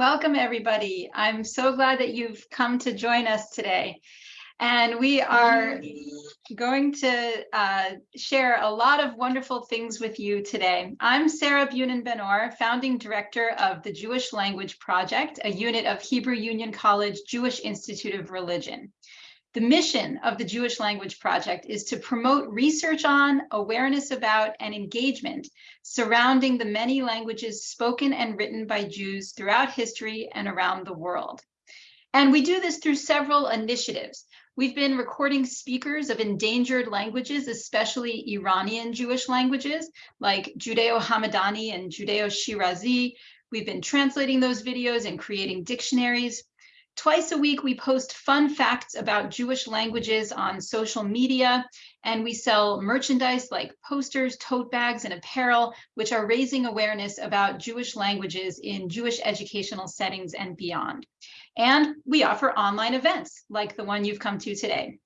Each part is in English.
Welcome, everybody. I'm so glad that you've come to join us today. And we are going to uh, share a lot of wonderful things with you today. I'm Sarah Bunin Benor, founding director of the Jewish Language Project, a unit of Hebrew Union College Jewish Institute of Religion. The mission of the Jewish Language Project is to promote research on, awareness about, and engagement surrounding the many languages spoken and written by Jews throughout history and around the world. And we do this through several initiatives. We've been recording speakers of endangered languages, especially Iranian Jewish languages like Judeo-Hamadani and Judeo-Shirazi. We've been translating those videos and creating dictionaries. Twice a week, we post fun facts about Jewish languages on social media, and we sell merchandise like posters, tote bags, and apparel, which are raising awareness about Jewish languages in Jewish educational settings and beyond. And we offer online events like the one you've come to today.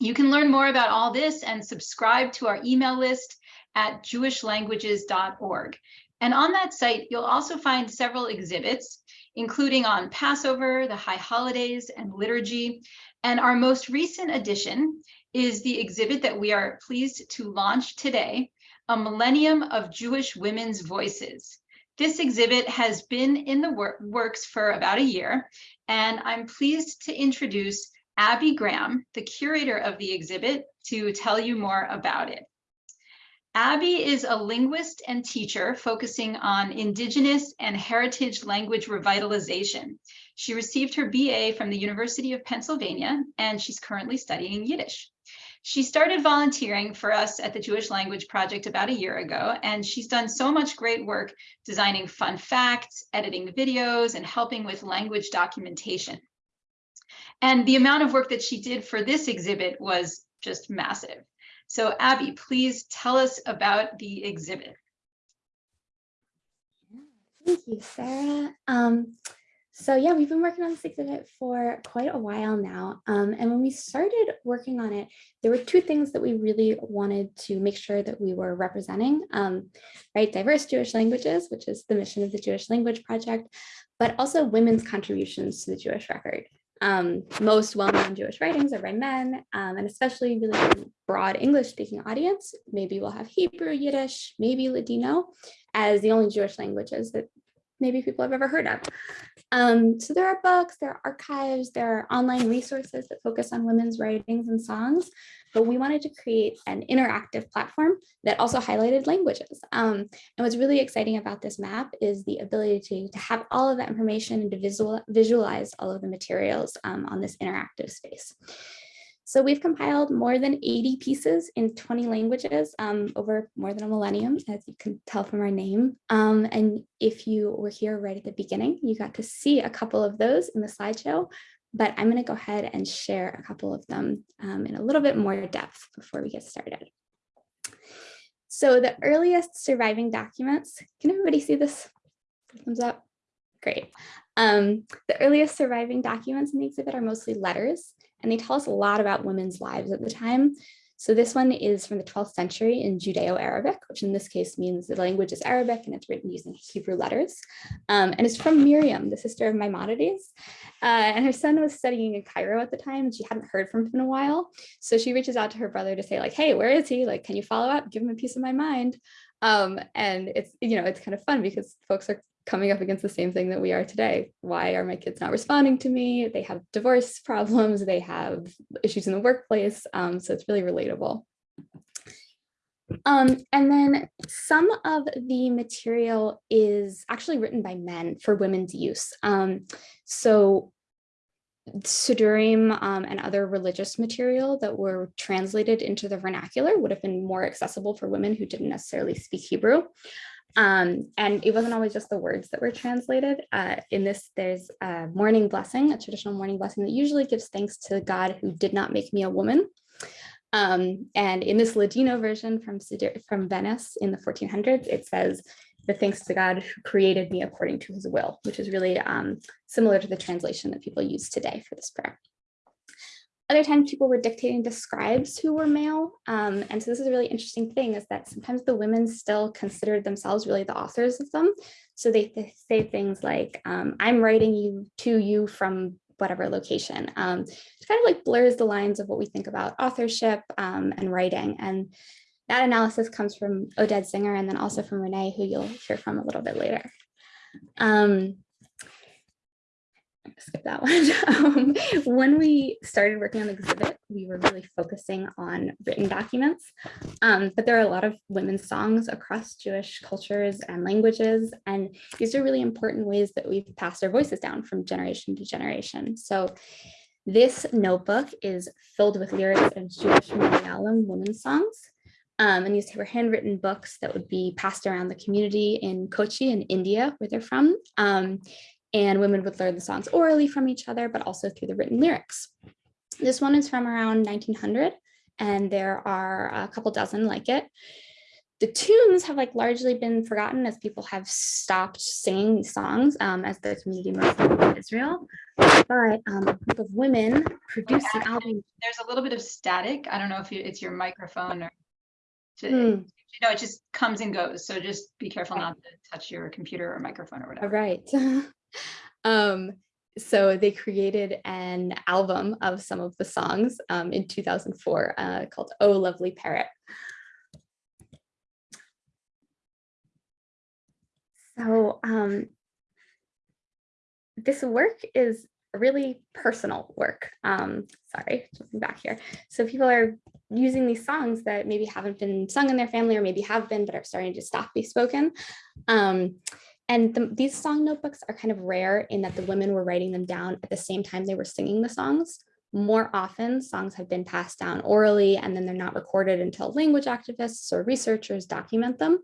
You can learn more about all this and subscribe to our email list at jewishlanguages.org. And on that site, you'll also find several exhibits, including on Passover, the high holidays, and liturgy. And our most recent addition is the exhibit that we are pleased to launch today, A Millennium of Jewish Women's Voices. This exhibit has been in the wor works for about a year, and I'm pleased to introduce Abby Graham, the curator of the exhibit, to tell you more about it. Abby is a linguist and teacher focusing on Indigenous and heritage language revitalization. She received her BA from the University of Pennsylvania, and she's currently studying Yiddish. She started volunteering for us at the Jewish Language Project about a year ago, and she's done so much great work designing fun facts, editing videos, and helping with language documentation. And the amount of work that she did for this exhibit was just massive. So Abby, please tell us about the exhibit. Thank you, Sarah. Um, so yeah, we've been working on this exhibit for quite a while now. Um, and when we started working on it, there were two things that we really wanted to make sure that we were representing, um, right? Diverse Jewish languages, which is the mission of the Jewish Language Project, but also women's contributions to the Jewish record. Um, most well-known Jewish writings are by men, um, and especially really broad English-speaking audience. Maybe we'll have Hebrew, Yiddish, maybe Ladino as the only Jewish languages that maybe people have ever heard of. Um, so there are books, there are archives, there are online resources that focus on women's writings and songs, but we wanted to create an interactive platform that also highlighted languages. Um, and what's really exciting about this map is the ability to, to have all of that information and to visual, visualize all of the materials um, on this interactive space. So we've compiled more than 80 pieces in 20 languages um, over more than a millennium, as you can tell from our name. Um, and if you were here right at the beginning, you got to see a couple of those in the slideshow, but I'm going to go ahead and share a couple of them um, in a little bit more depth before we get started. So the earliest surviving documents, can everybody see this? Thumbs up. Great. Um, the earliest surviving documents in the exhibit are mostly letters, and they tell us a lot about women's lives at the time. So this one is from the 12th century in Judeo-Arabic, which in this case means the language is Arabic and it's written using Hebrew letters. Um, and it's from Miriam, the sister of Maimonides. Uh, and her son was studying in Cairo at the time and she hadn't heard from him in a while. So she reaches out to her brother to say like, hey, where is he? Like, can you follow up? Give him a piece of my mind. Um, and it's, you know, it's kind of fun because folks are coming up against the same thing that we are today. Why are my kids not responding to me? They have divorce problems, they have issues in the workplace, um, so it's really relatable. Um, and then some of the material is actually written by men for women's use. Um, so Siddurim um, and other religious material that were translated into the vernacular would have been more accessible for women who didn't necessarily speak Hebrew. Um, and it wasn't always just the words that were translated. Uh, in this, there's a morning blessing, a traditional morning blessing that usually gives thanks to God who did not make me a woman. Um, and in this Ladino version from, from Venice in the 1400s, it says, the thanks to God who created me according to his will, which is really um, similar to the translation that people use today for this prayer. Other times people were dictating to scribes who were male. Um, and so this is a really interesting thing is that sometimes the women still considered themselves really the authors of them. So they, say things like, um, I'm writing you to you from whatever location. Um, it kind of like blurs the lines of what we think about authorship um, and writing. And that analysis comes from Oded Zinger and then also from Renee, who you'll hear from a little bit later. Um, skip that one. Um, when we started working on the exhibit, we were really focusing on written documents, um, but there are a lot of women's songs across Jewish cultures and languages, and these are really important ways that we've passed our voices down from generation to generation. So this notebook is filled with lyrics of Jewish Malayalam women's songs. Um, and these were handwritten books that would be passed around the community in Kochi in India, where they're from. Um, and women would learn the songs orally from each other, but also through the written lyrics. This one is from around 1900, and there are a couple dozen like it. The tunes have like largely been forgotten as people have stopped singing these songs um, as the community moved to Israel. But um, a group of women produced an album. There's a little bit of static. I don't know if you, it's your microphone or, to, Hmm. you know, it just comes and goes. So just be careful not to touch your computer or microphone or whatever. right. um, so they created an album of some of the songs um, in 2004 uh, called Oh Lovely Parrot. So um, this work is really personal work. Um, sorry, jumping back here. So people are using these songs that maybe haven't been sung in their family or maybe have been, but are starting to stop be spoken. Um, and the, these song notebooks are kind of rare in that the women were writing them down at the same time they were singing the songs. More often, songs have been passed down orally and then they're not recorded until language activists or researchers document them,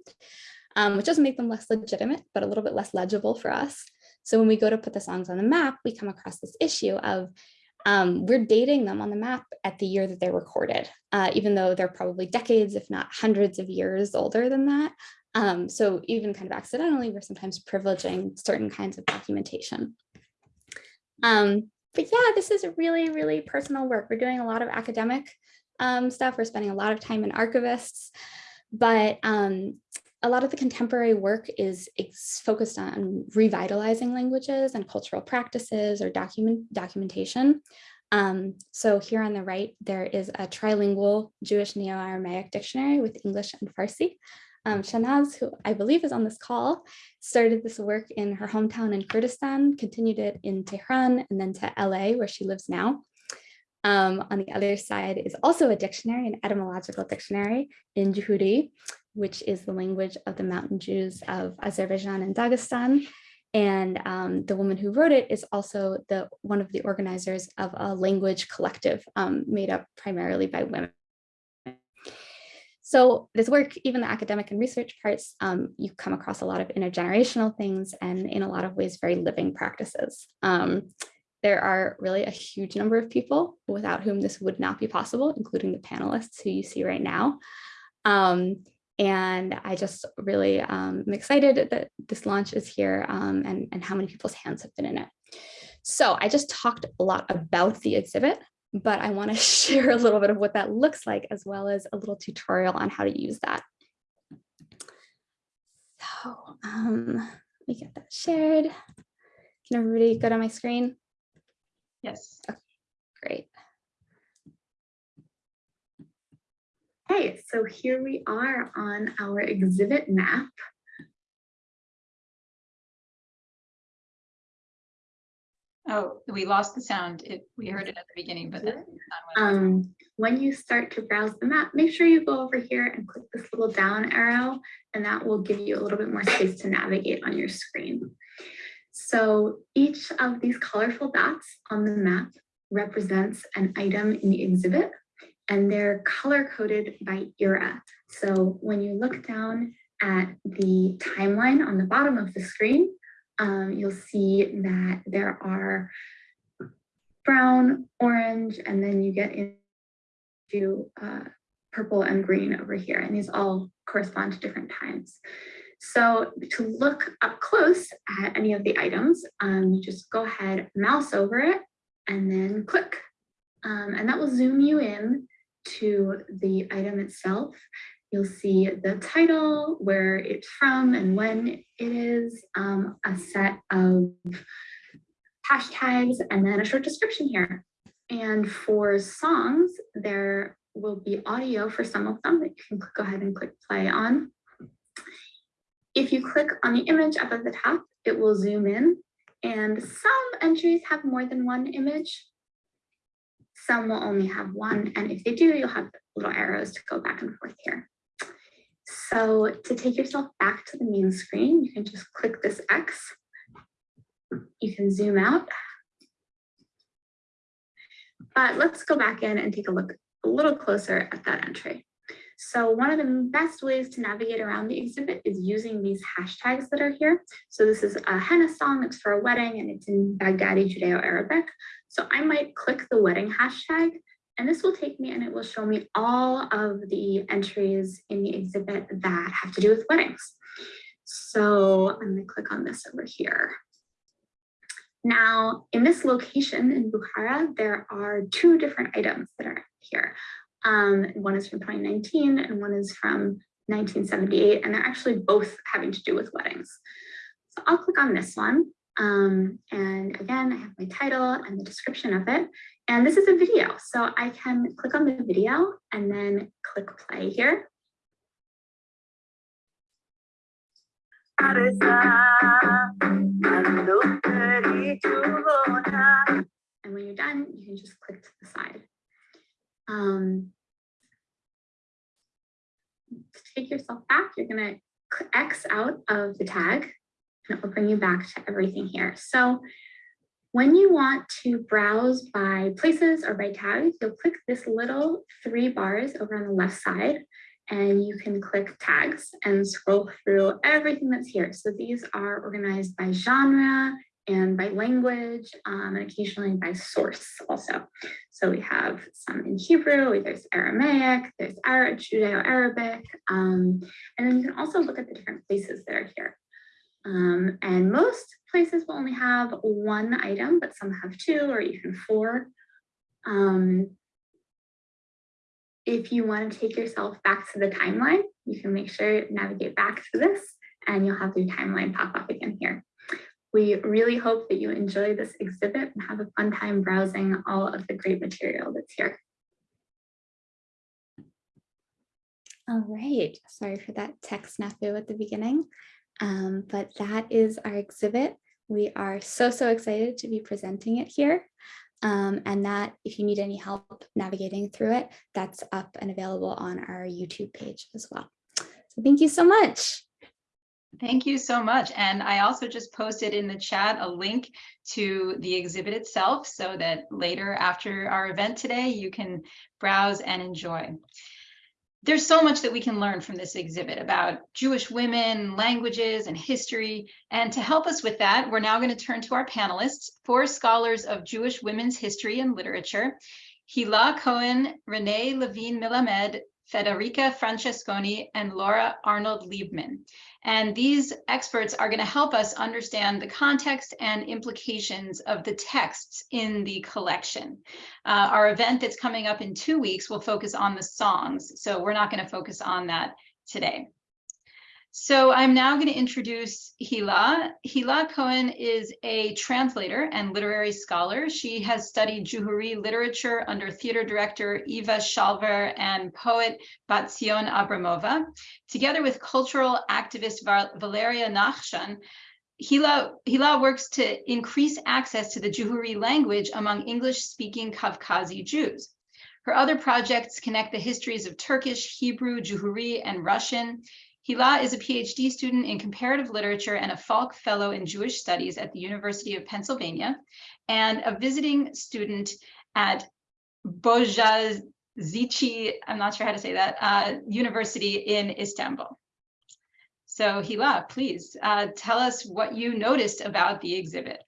um, which doesn't make them less legitimate, but a little bit less legible for us. So when we go to put the songs on the map, we come across this issue of um, we're dating them on the map at the year that they're recorded, uh, even though they're probably decades, if not hundreds of years older than that. Um, so even kind of accidentally, we're sometimes privileging certain kinds of documentation. Um, but yeah, this is really, really personal work. We're doing a lot of academic um, stuff. We're spending a lot of time in archivists, but um, a lot of the contemporary work is focused on revitalizing languages and cultural practices or document documentation. Um, so here on the right, there is a trilingual Jewish Neo-Aramaic dictionary with English and Farsi. Um, Shanaz, who I believe is on this call, started this work in her hometown in Kurdistan, continued it in Tehran and then to LA where she lives now. Um, on the other side is also a dictionary, an etymological dictionary in Juhuri, which is the language of the mountain Jews of Azerbaijan and Dagestan. And um, the woman who wrote it is also the one of the organizers of a language collective um, made up primarily by women. So this work, even the academic and research parts, um, you come across a lot of intergenerational things and in a lot of ways, very living practices. Um, there are really a huge number of people without whom this would not be possible, including the panelists who you see right now. Um, and I just really um, am excited that this launch is here um, and, and how many people's hands have been in it. So I just talked a lot about the exhibit, but I want to share a little bit of what that looks like as well as a little tutorial on how to use that. So um, let me get that shared. Can everybody go to my screen? Yes. Great. Okay, so here we are on our exhibit map. Oh, we lost the sound. It, we heard it at the beginning, but then. Um, when you start to browse the map, make sure you go over here and click this little down arrow, and that will give you a little bit more space to navigate on your screen. So each of these colorful dots on the map represents an item in the exhibit, and they're color coded by era. So when you look down at the timeline on the bottom of the screen, um, you'll see that there are brown, orange, and then you get into uh, purple and green over here. And these all correspond to different times. So to look up close at any of the items, um, you just go ahead, mouse over it, and then click. Um, and that will zoom you in to the item itself. You'll see the title, where it's from and when it is, um, a set of hashtags, and then a short description here. And for songs, there will be audio for some of them that you can go ahead and click play on. If you click on the image up at the top, it will zoom in and some entries have more than one image. Some will only have one. And if they do, you'll have little arrows to go back and forth here. So to take yourself back to the main screen, you can just click this X. You can zoom out. But let's go back in and take a look a little closer at that entry. So one of the best ways to navigate around the exhibit is using these hashtags that are here. So this is a henna song, it's for a wedding and it's in Baghdadi Judeo-Arabic. So I might click the wedding hashtag and this will take me and it will show me all of the entries in the exhibit that have to do with weddings. So I'm gonna click on this over here. Now, in this location in Bukhara, there are two different items that are here. Um, one is from 2019 and one is from 1978, and they're actually both having to do with weddings. So I'll click on this one. Um, and again, I have my title and the description of it. And this is a video, so I can click on the video and then click play here. And when you're done, you can just click to the side. Um, to take yourself back, you're going to X out of the tag and it will bring you back to everything here. So when you want to browse by places or by tags, you'll click this little three bars over on the left side and you can click tags and scroll through everything that's here. So these are organized by genre and by language um, and occasionally by source also. So we have some in Hebrew, there's Aramaic, there's Arab, Judeo-Arabic, um, and then you can also look at the different places that are here. Um, and most places will only have one item, but some have two or even four. Um, if you want to take yourself back to the timeline, you can make sure navigate back to this and you'll have your timeline pop up again here. We really hope that you enjoy this exhibit and have a fun time browsing all of the great material that's here. All right, sorry for that tech snafu at the beginning, um, but that is our exhibit. We are so, so excited to be presenting it here. Um, and that if you need any help navigating through it, that's up and available on our YouTube page as well. So thank you so much. Thank you so much. And I also just posted in the chat a link to the exhibit itself so that later after our event today, you can browse and enjoy. There's so much that we can learn from this exhibit about Jewish women, languages, and history. And to help us with that, we're now going to turn to our panelists, four scholars of Jewish women's history and literature, Hila Cohen, Renee Levine Melamed, Federica Francesconi, and Laura Arnold Leibman. And these experts are going to help us understand the context and implications of the texts in the collection. Uh, our event that's coming up in two weeks will focus on the songs, so we're not going to focus on that today. So I'm now going to introduce Hila. Hila Cohen is a translator and literary scholar. She has studied Juhuri literature under theater director Eva Shalver and poet Batzion Abramova. Together with cultural activist Valeria Nachshan, Hila, Hila works to increase access to the Juhuri language among English-speaking Kavkazi Jews. Her other projects connect the histories of Turkish, Hebrew, Juhuri, and Russian, Hila is a PhD student in comparative literature and a Falk Fellow in Jewish Studies at the University of Pennsylvania, and a visiting student at Boğaziçi, I'm not sure how to say that, uh, University in Istanbul. So Hila, please uh, tell us what you noticed about the exhibit.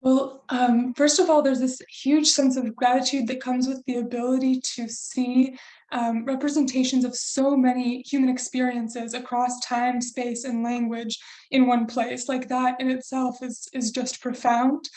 Well, um, first of all, there's this huge sense of gratitude that comes with the ability to see um, representations of so many human experiences across time, space, and language in one place. Like that in itself is, is just profound.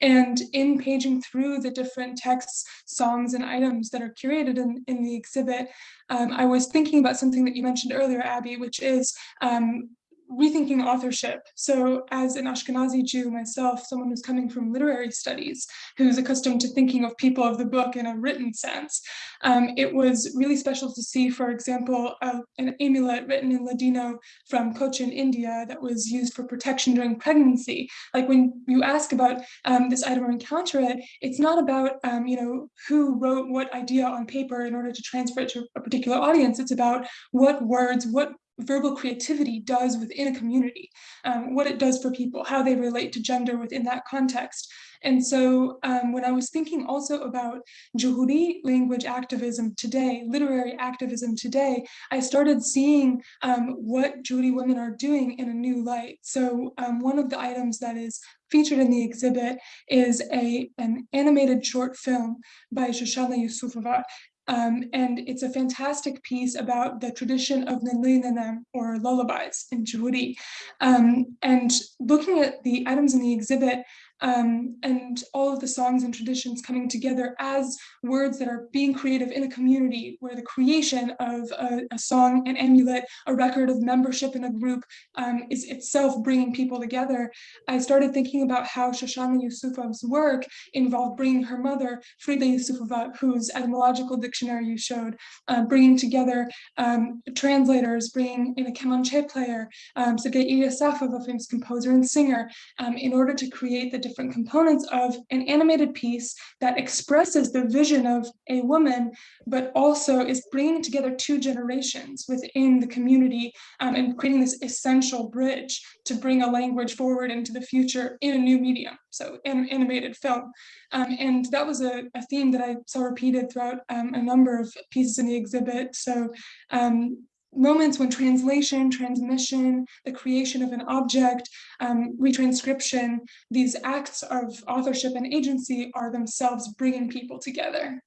And in paging through the different texts, songs, and items that are curated in, in the exhibit, um, I was thinking about something that you mentioned earlier, Abby, which is um, rethinking authorship. So as an Ashkenazi Jew myself, someone who's coming from literary studies, who's accustomed to thinking of people of the book in a written sense, um, it was really special to see, for example, uh, an amulet written in Ladino from Cochin, India, that was used for protection during pregnancy. Like when you ask about um, this item or encounter it, it's not about, um, you know, who wrote what idea on paper in order to transfer it to a particular audience. It's about what words, what verbal creativity does within a community, um, what it does for people, how they relate to gender within that context. And so um, when I was thinking also about Juhuri language activism today, literary activism today, I started seeing um, what Juhuri women are doing in a new light. So um, one of the items that is featured in the exhibit is a, an animated short film by Shoshana Yusufova um, and it's a fantastic piece about the tradition of Nilinanem or lullabies in Juhuri. Um, and looking at the items in the exhibit, um, and all of the songs and traditions coming together as words that are being creative in a community where the creation of a, a song, an amulet, a record of membership in a group um, is itself bringing people together. I started thinking about how Shoshana Yusufov's work involved bringing her mother, Frida Yusufova, whose etymological dictionary you showed, uh, bringing together um, translators, bringing in a Kemanche player, um, Sergei Ilyasafov, a famous composer and singer, um, in order to create the different components of an animated piece that expresses the vision of a woman, but also is bringing together two generations within the community um, and creating this essential bridge to bring a language forward into the future in a new medium, so an animated film. Um, and that was a, a, theme that I saw repeated throughout um, a number of pieces in the exhibit. So um, moments when translation, transmission, the creation of an object, um, retranscription, these acts of authorship and agency are themselves bringing people together.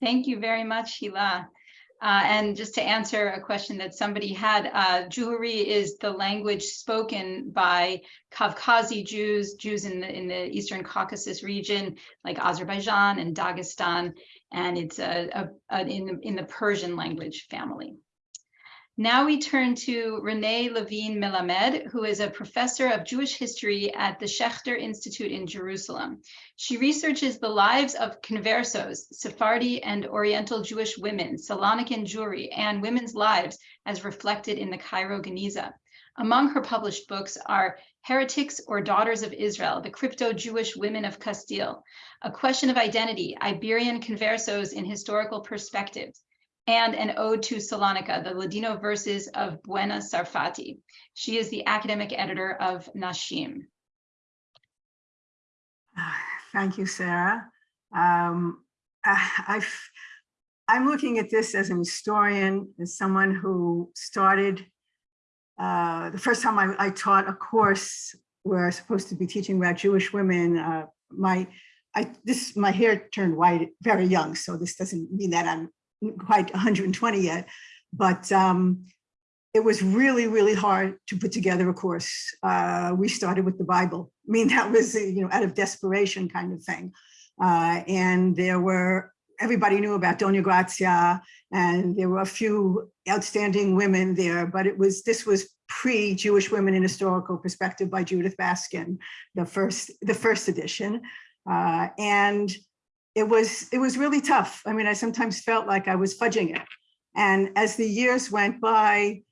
Thank you very much, Hila. Uh, and just to answer a question that somebody had, uh, Juhuri is the language spoken by Kavkazi Jews, Jews in the in the Eastern Caucasus region, like Azerbaijan and Dagestan, and it's a, a, a in the, in the Persian language family. Now we turn to Renee Levine Melamed, who is a professor of Jewish history at the Schechter Institute in Jerusalem. She researches the lives of conversos, Sephardi and Oriental Jewish women, Salonican Jewry, and women's lives as reflected in the Cairo Geniza. Among her published books are Heretics or Daughters of Israel, the Crypto-Jewish Women of Castile, A Question of Identity, Iberian Conversos in Historical Perspectives, and an ode to Salonika, the Ladino verses of Bouena Sarfatty. She is the academic editor of Nashim. Thank you, Sarah. Um, I, am looking at this as an historian, as someone who started, uh, the first time I, I, taught a course where I was supposed to be teaching about Jewish women, uh, my I, this my hair turned white very young, so this doesn't mean that I'm quite 120 yet, but um, it was really, really hard to put together a course. Uh, we started with the Bible. I mean, that was, you know, out of desperation kind of thing. Uh, and there were, everybody knew about Dona Gracia, and there were a few outstanding women there, but it was, this was pre-Jewish Women in Historical Perspective by Judith Baskin, the first, the first edition. Uh, and it was it was really tough. I mean, I sometimes felt like I was fudging it. And as the years went by,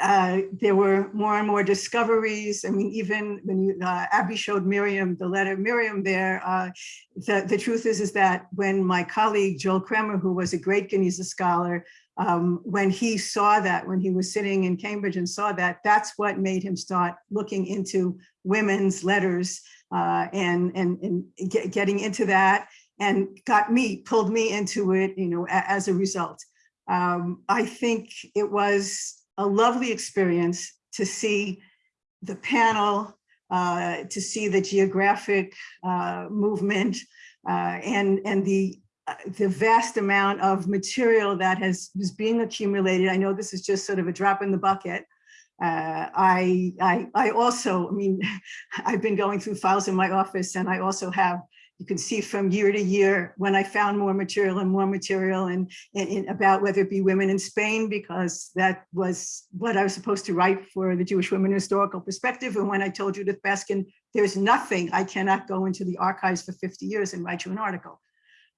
uh, there were more and more discoveries. I mean, even when you, uh, Abby showed Miriam the letter, Miriam there, uh, the, the truth is, is that when my colleague Joel Kraemer, who was a great Geniza scholar, um, when he saw that, when he was sitting in Cambridge and saw that, that's what made him start looking into women's letters uh, and, and, and get, getting into that and got me, pulled me into it, you know, a- as a result. Um, I think it was a lovely experience to see the panel, uh, to see the geographic uh, movement uh, and, and the, uh, the vast amount of material that has, is being accumulated. I know this is just sort of a drop in the bucket. Uh, I, I, I also, I mean, I've been going through files in my office and I also have you can see from year to year when I found more material and more material and, and, and about whether it be women in Spain, because that was what I was supposed to write for the Jewish Women Historical Perspective. And when I told Judith Baskin, there's nothing, I cannot go into the archives for 50 years and write you an article.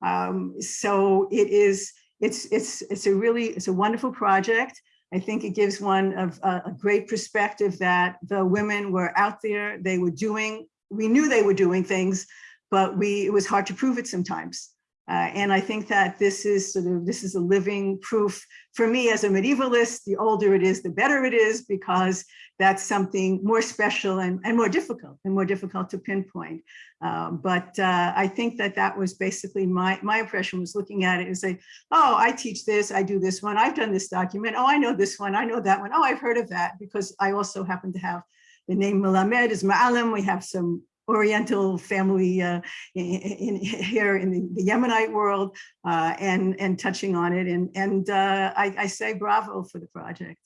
Um, so it is, it's, it's, it's a really, it's a wonderful project. I think it gives one of a, a great perspective that the women were out there, they were doing, we knew they were doing things, but we, it was hard to prove it sometimes. Uh, and I think that this is sort of, this is a living proof for me as a medievalist, the older it is, the better it is, because that's something more special and, and more difficult and more difficult to pinpoint. Um, but uh, I think that that was basically my, my impression was looking at it and say, oh, I teach this, I do this one, I've done this document, oh, I know this one, I know that one, oh, I've heard of that, because I also happen to have the name Melamed is Ma'alim, we have some Oriental family uh, in, in, here in the, Yemenite world uh, and, and touching on it. And, and uh, I, I say bravo for the project.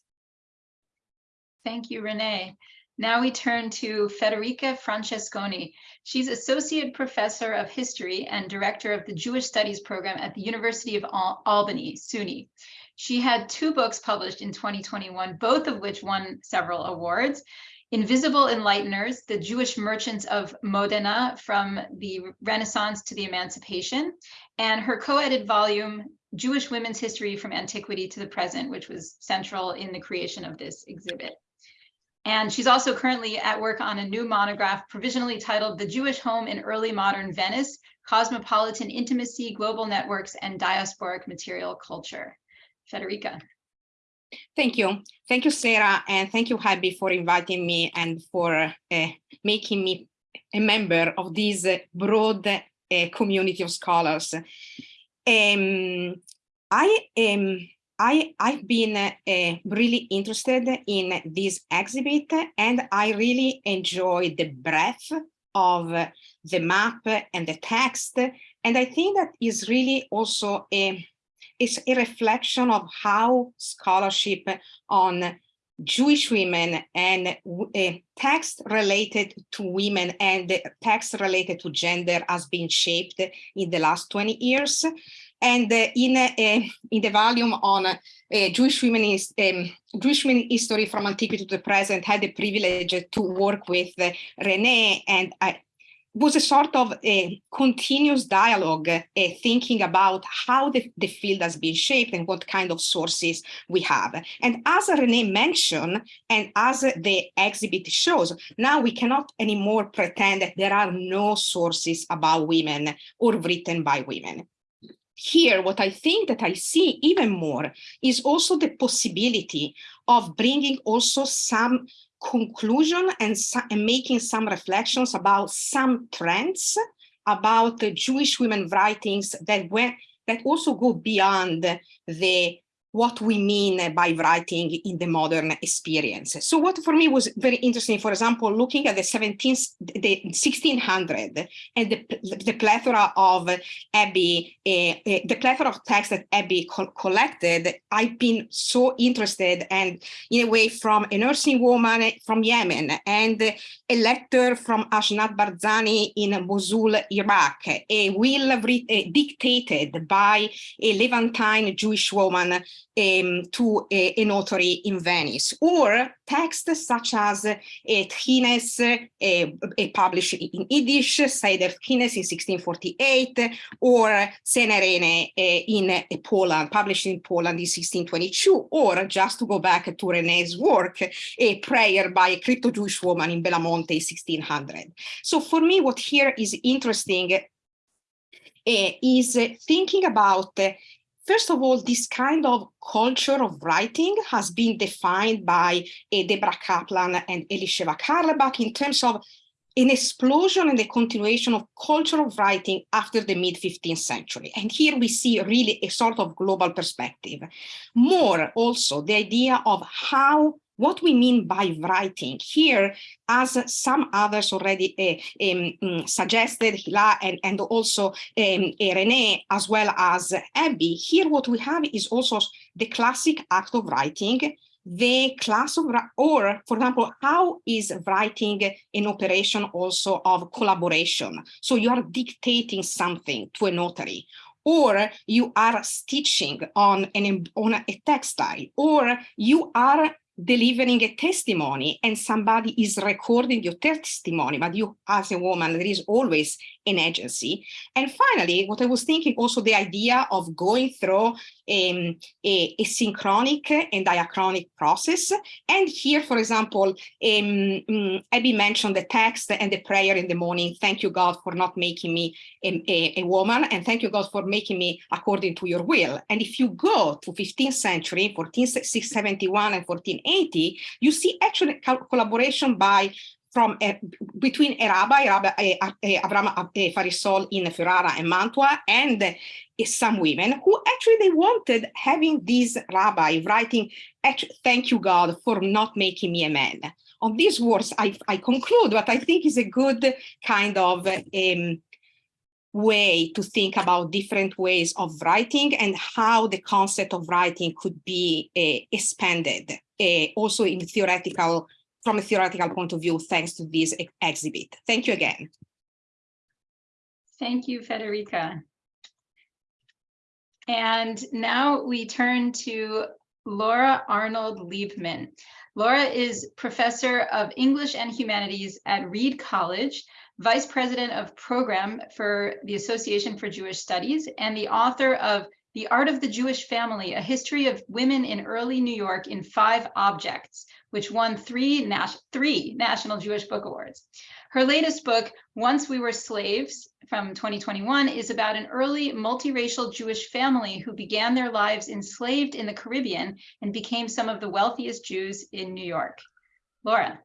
Thank you, Renee. Now we turn to Federica Francesconi. She's Associate Professor of History and Director of the Jewish Studies Program at the University of Al Albany, SUNY. She had two books published in 2021, both of which won several awards. Invisible Enlighteners, the Jewish merchants of Modena from the Renaissance to the Emancipation, and her co-edited volume, Jewish Women's History from Antiquity to the Present, which was central in the creation of this exhibit. And she's also currently at work on a new monograph provisionally titled The Jewish Home in Early Modern Venice, Cosmopolitan Intimacy, Global Networks, and Diasporic Material Culture. Federica. Thank you. Thank you, Sarah, and thank you, Abby, for inviting me and for uh, making me a member of this uh, broad uh, community of scholars. Um, I am. I, I've been uh, really interested in this exhibit and I really enjoy the breadth of the map and the text. And I think that is really also a is a reflection of how scholarship on Jewish women and uh, text related to women and text related to gender has been shaped in the last 20 years. And uh, in, uh, in the volume on Jewish women is um, Jewish women history from antiquity to the present, had the privilege to work with Renee and was a sort of a continuous dialogue, uh, thinking about how the, the field has been shaped and what kind of sources we have. And as Renee mentioned, and as the exhibit shows, now we cannot anymore pretend that there are no sources about women or written by women here, what I think that I see even more is also the possibility of bringing also some conclusion and, and making some reflections about some trends about the Jewish women writings that were that also go beyond the what we mean by writing in the modern experience. So what for me was very interesting, for example, looking at the 17th, the 1600 and the, the plethora of Abby, uh, uh, the plethora of texts that Abby co collected, I've been so interested and in a way from a nursing woman from Yemen and a letter from Ashnat Barzani in Mosul, Iraq, a will dictated by a Levantine Jewish woman um, to a, a, notary in Venice, or texts such as uh, Tchines, uh, published in Yiddish, Seder Tchines in 1648, or Tsenerene uh, in uh, Poland, published in Poland in 1622, or just to go back to René's work, a prayer by a crypto-Jewish woman in Belmonte in 1600. So for me, what here is interesting uh, is thinking about First of all, this kind of culture of writing has been defined by uh, Deborah Kaplan and Elisheva Carlebach in terms of an explosion and the continuation of culture of writing after the mid 15th century. And here we see really a sort of global perspective. More also the idea of how what we mean by writing here, as some others already uh, um, suggested, Hila and, and also um, Renee, as well as Abby, here what we have is also the classic act of writing, the class of, or for example, how is writing an operation also of collaboration? So you are dictating something to a notary, or you are stitching on an on a textile, or you are delivering a testimony and somebody is recording your testimony, but you as a woman, there is always an agency. And finally, what I was thinking also the idea of going through um, a, a, synchronic and diachronic process. And here, for example, um, um, Abby mentioned the text and the prayer in the morning. Thank you, God, for not making me a, a, a woman. And thank you, God, for making me according to your will. And if you go to 15th century, 1471 and 1480, you see actually collaboration by from uh, between a rabbi, Rabbi uh, uh, Abraham uh, Farissol in Ferrara and Mantua, and some women who actually they wanted having this rabbi writing, thank you God for not making me a man. On these words, I, I conclude what I think is a good kind of um, way to think about different ways of writing and how the concept of writing could be expanded also in theoretical from a theoretical point of view, thanks to this ex exhibit. Thank you again. Thank you, Federica. And now we turn to Laura Arnold Leibman. Laura is professor of English and Humanities at Reed College, vice president of program for the Association for Jewish Studies, and the author of The Art of the Jewish Family, a history of women in early New York in five objects, which won three, three National Jewish Book Awards. Her latest book, Once We Were Slaves, from 2021, is about an early multiracial Jewish family who began their lives enslaved in the Caribbean and became some of the wealthiest Jews in New York. Laura.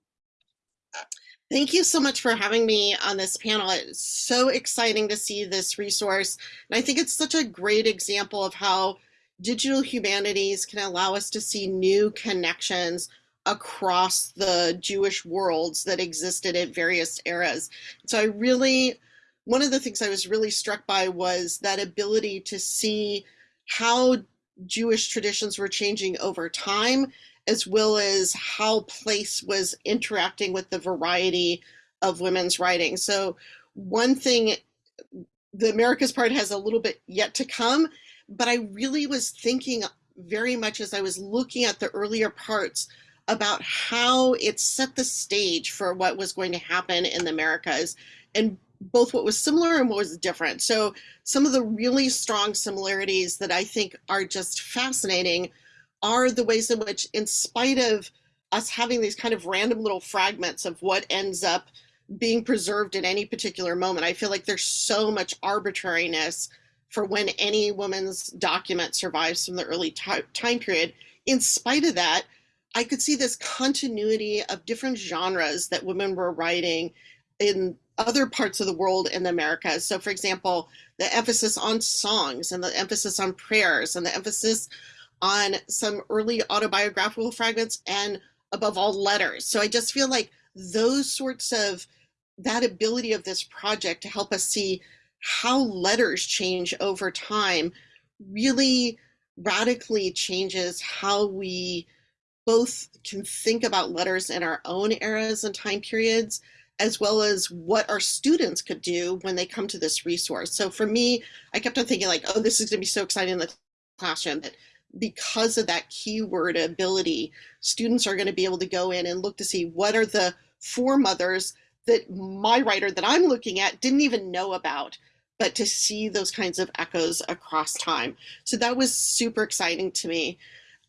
Thank you so much for having me on this panel. It's so exciting to see this resource. And I think it's such a great example of how digital humanities can allow us to see new connections across the Jewish worlds that existed at various eras. So I really, one of the things I was really struck by was that ability to see how Jewish traditions were changing over time, as well as how place was interacting with the variety of women's writing. So one thing, the Americas part has a little bit yet to come, but I really was thinking very much as I was looking at the earlier parts about how it set the stage for what was going to happen in the Americas and both what was similar and what was different. So some of the really strong similarities that I think are just fascinating are the ways in which, in spite of us having these kind of random little fragments of what ends up being preserved at any particular moment, I feel like there's so much arbitrariness for when any woman's document survives from the early time period. In spite of that, I could see this continuity of different genres that women were writing in other parts of the world in the Americas. So for example, the emphasis on songs and the emphasis on prayers and the emphasis on some early autobiographical fragments and above all letters. So I just feel like those sorts of that ability of this project to help us see how letters change over time really radically changes how we both can think about letters in our own eras and time periods, as well as what our students could do when they come to this resource. So for me, I kept on thinking like, oh, this is gonna be so exciting in the classroom that because of that keyword ability, students are gonna be able to go in and look to see what are the foremothers that my writer that I'm looking at didn't even know about, but to see those kinds of echoes across time. So that was super exciting to me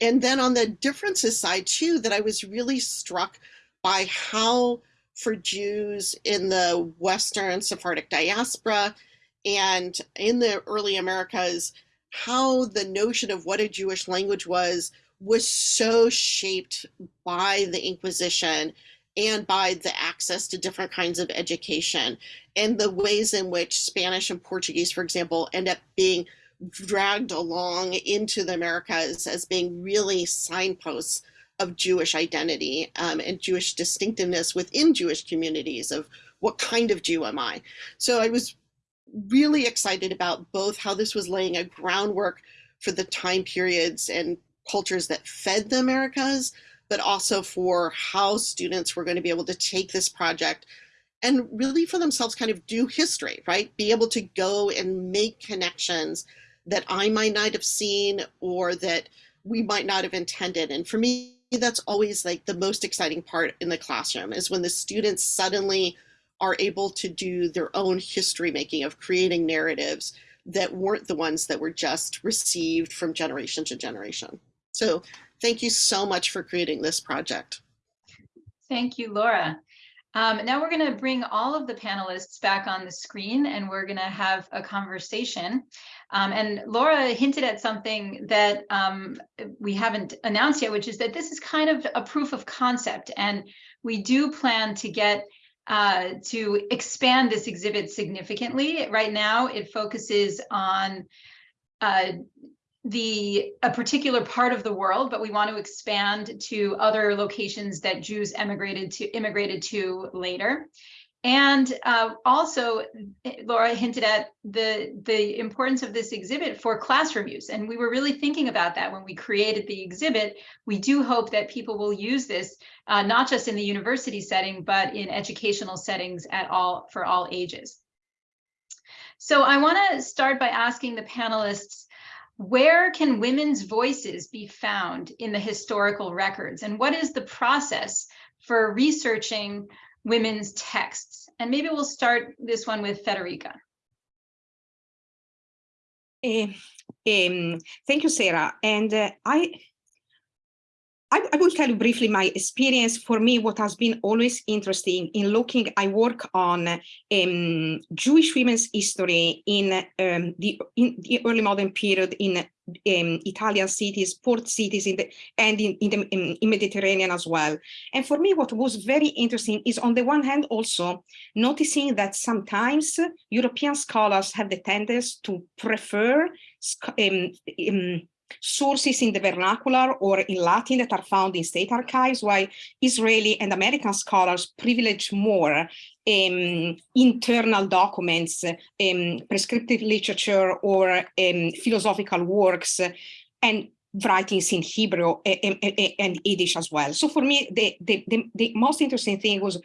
and then on the differences side too, that I was really struck by how for Jews in the Western Sephardic diaspora and in the early Americas, how the notion of what a Jewish language was was so shaped by the Inquisition and by the access to different kinds of education and the ways in which Spanish and Portuguese, for example, end up being dragged along into the Americas as being really signposts of Jewish identity um, and Jewish distinctiveness within Jewish communities of what kind of Jew am I? So I was really excited about both how this was laying a groundwork for the time periods and cultures that fed the Americas, but also for how students were going to be able to take this project and really for themselves kind of do history, right? Be able to go and make connections that I might not have seen or that we might not have intended. And for me, that's always like the most exciting part in the classroom is when the students suddenly are able to do their own history making of creating narratives that weren't the ones that were just received from generation to generation. So thank you so much for creating this project. Thank you, Laura. Um, now we're going to bring all of the panelists back on the screen and we're going to have a conversation. Um, and Laura hinted at something that um, we haven't announced yet, which is that this is kind of a proof of concept. And we do plan to get uh, to expand this exhibit significantly. Right now, it focuses on uh, the a particular part of the world, but we want to expand to other locations that Jews emigrated to immigrated to later. And uh, also, Laura hinted at the, the importance of this exhibit for classroom use. And we were really thinking about that when we created the exhibit. We do hope that people will use this, uh, not just in the university setting, but in educational settings at all for all ages. So I want to start by asking the panelists, where can women's voices be found in the historical records? And what is the process for researching women's texts? And maybe we'll start this one with Federica. Uh, um, thank you, Sarah. And uh, I, I, I, will tell you briefly my experience. For me, what has been always interesting in looking, I work on um, Jewish women's history in, um, the, in the early modern period in um, Italian cities, port cities, in the, and in, in the in, in Mediterranean as well. And for me, what was very interesting is on the one hand also noticing that sometimes European scholars have the tendency to prefer um, um, sources in the vernacular or in Latin that are found in state archives, while Israeli and American scholars privilege more um, internal documents, um, prescriptive literature, or um, philosophical works, and writings in Hebrew and, Yiddish as well. So for me, the, the, the, the most interesting thing was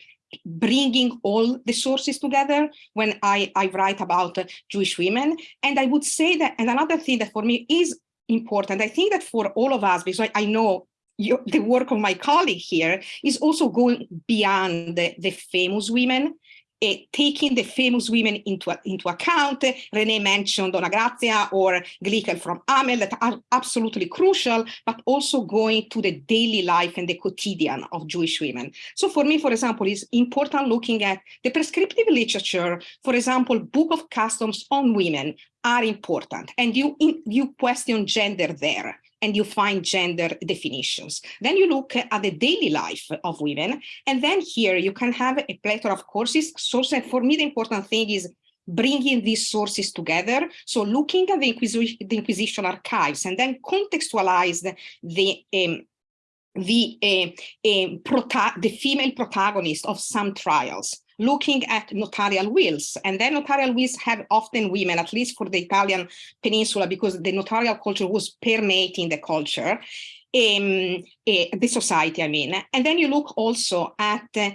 bringing all the sources together when I, I write about Jewish women. And I would say that, and another thing that for me is important. I think that for all of us, because I know you, the work of my colleague here is also going beyond the, the famous women, uh, taking the famous women into, into account. Renee mentioned Donna Gracia or Glickel from Hameln that are absolutely crucial, but also going to the daily life and the quotidian of Jewish women. So for me, for example, it's important looking at the prescriptive literature, for example, Book of Customs on Women, are important and you you question gender there and you find gender definitions. Then you look at the daily life of women. And then here you can have a plethora of courses. Sources. For me, the important thing is bringing these sources together. So looking at the Inquisition, the Inquisition archives and then contextualize the, the um, the uh, uh, the female protagonist of some trials looking at notarial wills. And then notarial wills have often women, at least for the Italian peninsula, because the notarial culture was permeating the culture. Um, uh, the society, I mean. And then you look also at uh,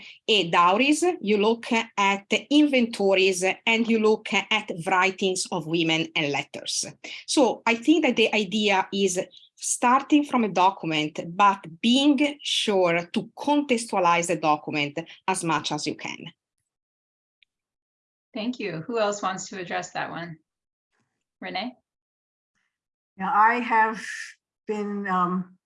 dowries, you look at inventories, and you look at writings of women and letters. So I think that the idea is starting from a document, but being sure to contextualize the document as much as you can. Thank you. Who else wants to address that one? Renee? Now, I have been um,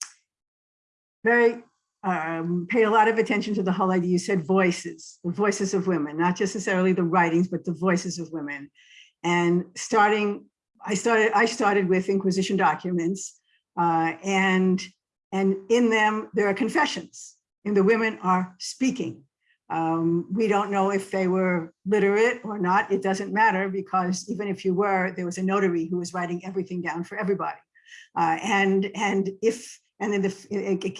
very, um, paid a lot of attention to the whole idea. You said voices, the voices of women, not just necessarily the writings, but the voices of women. And starting, I started, I started with Inquisition documents uh, and, and in them, there are confessions and the women are speaking. Um, we don't know if they were literate or not. It doesn't matter because even if you were, there was a notary who was writing everything down for everybody. Uh, and and if and in the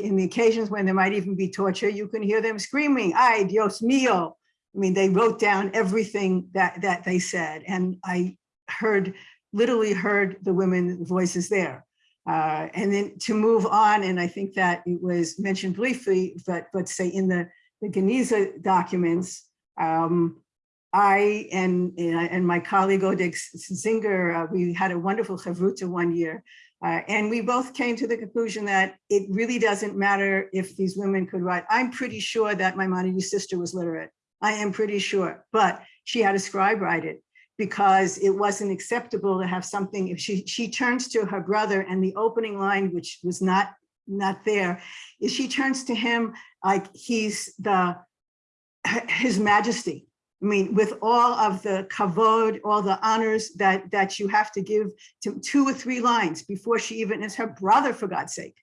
in the occasions when there might even be torture, you can hear them screaming, "Ay, Dios mío!" I mean, they wrote down everything that that they said, and I heard literally heard the women's voices there. Uh, and then to move on, and I think that it was mentioned briefly, but but say in the the Geniza documents, um, I and and my colleague Oded Zinger, uh, we had a wonderful chavruta one year, uh, and we both came to the conclusion that it really doesn't matter if these women could write. I'm pretty sure that my Maimonides' sister was literate. I am pretty sure, but she had a scribe write it because it wasn't acceptable to have something if she she turns to her brother and the opening line which was not not there is she turns to him like he's the his majesty I mean, with all of the kavod, all the honors that that you have to give to two or three lines before she even is her brother, for God's sake.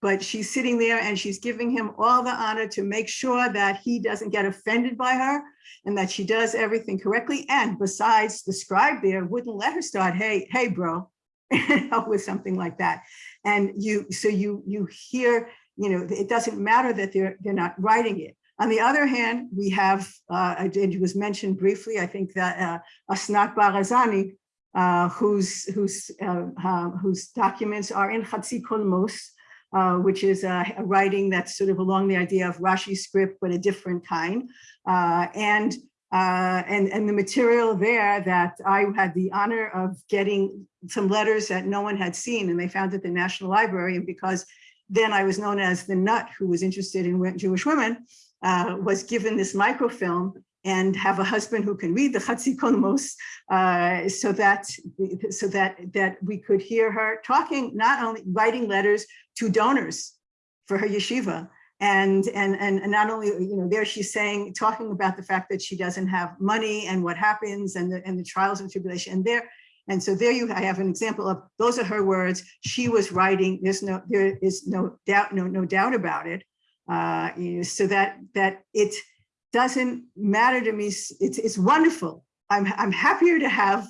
But she's sitting there and she's giving him all the honor to make sure that he doesn't get offended by her and that she does everything correctly. And besides, the scribe there wouldn't let her start, hey, hey, bro, with something like that. And you, so you you hear, you know, it doesn't matter that they're they're not writing it. On the other hand, we have, uh, it was mentioned briefly, I think that uh, Asnat Barazani, uh, whose, whose, uh, uh, whose documents are in Chatzi Kolmos, uh, which is a, a, writing that's sort of along the idea of Rashi script, but a different kind. Uh, and, uh, and, and the material there that I had the honor of getting some letters that no one had seen and they found at the National Library. And because then I was known as the nut who was interested in Jewish women, uh, was given this microfilm and have a husband who can read the Chatzi Kolmos, uh, so that so that that we could hear her talking, not only writing letters to donors for her yeshiva, and and and not only you know there she's saying talking about the fact that she doesn't have money and what happens and the and the trials and tribulation, and there. And so there you I have an example of those are her words. She was writing. There's no there is no doubt no no doubt about it uh, you know, so that that it doesn't matter to me. It's it's wonderful. I'm I'm happier to have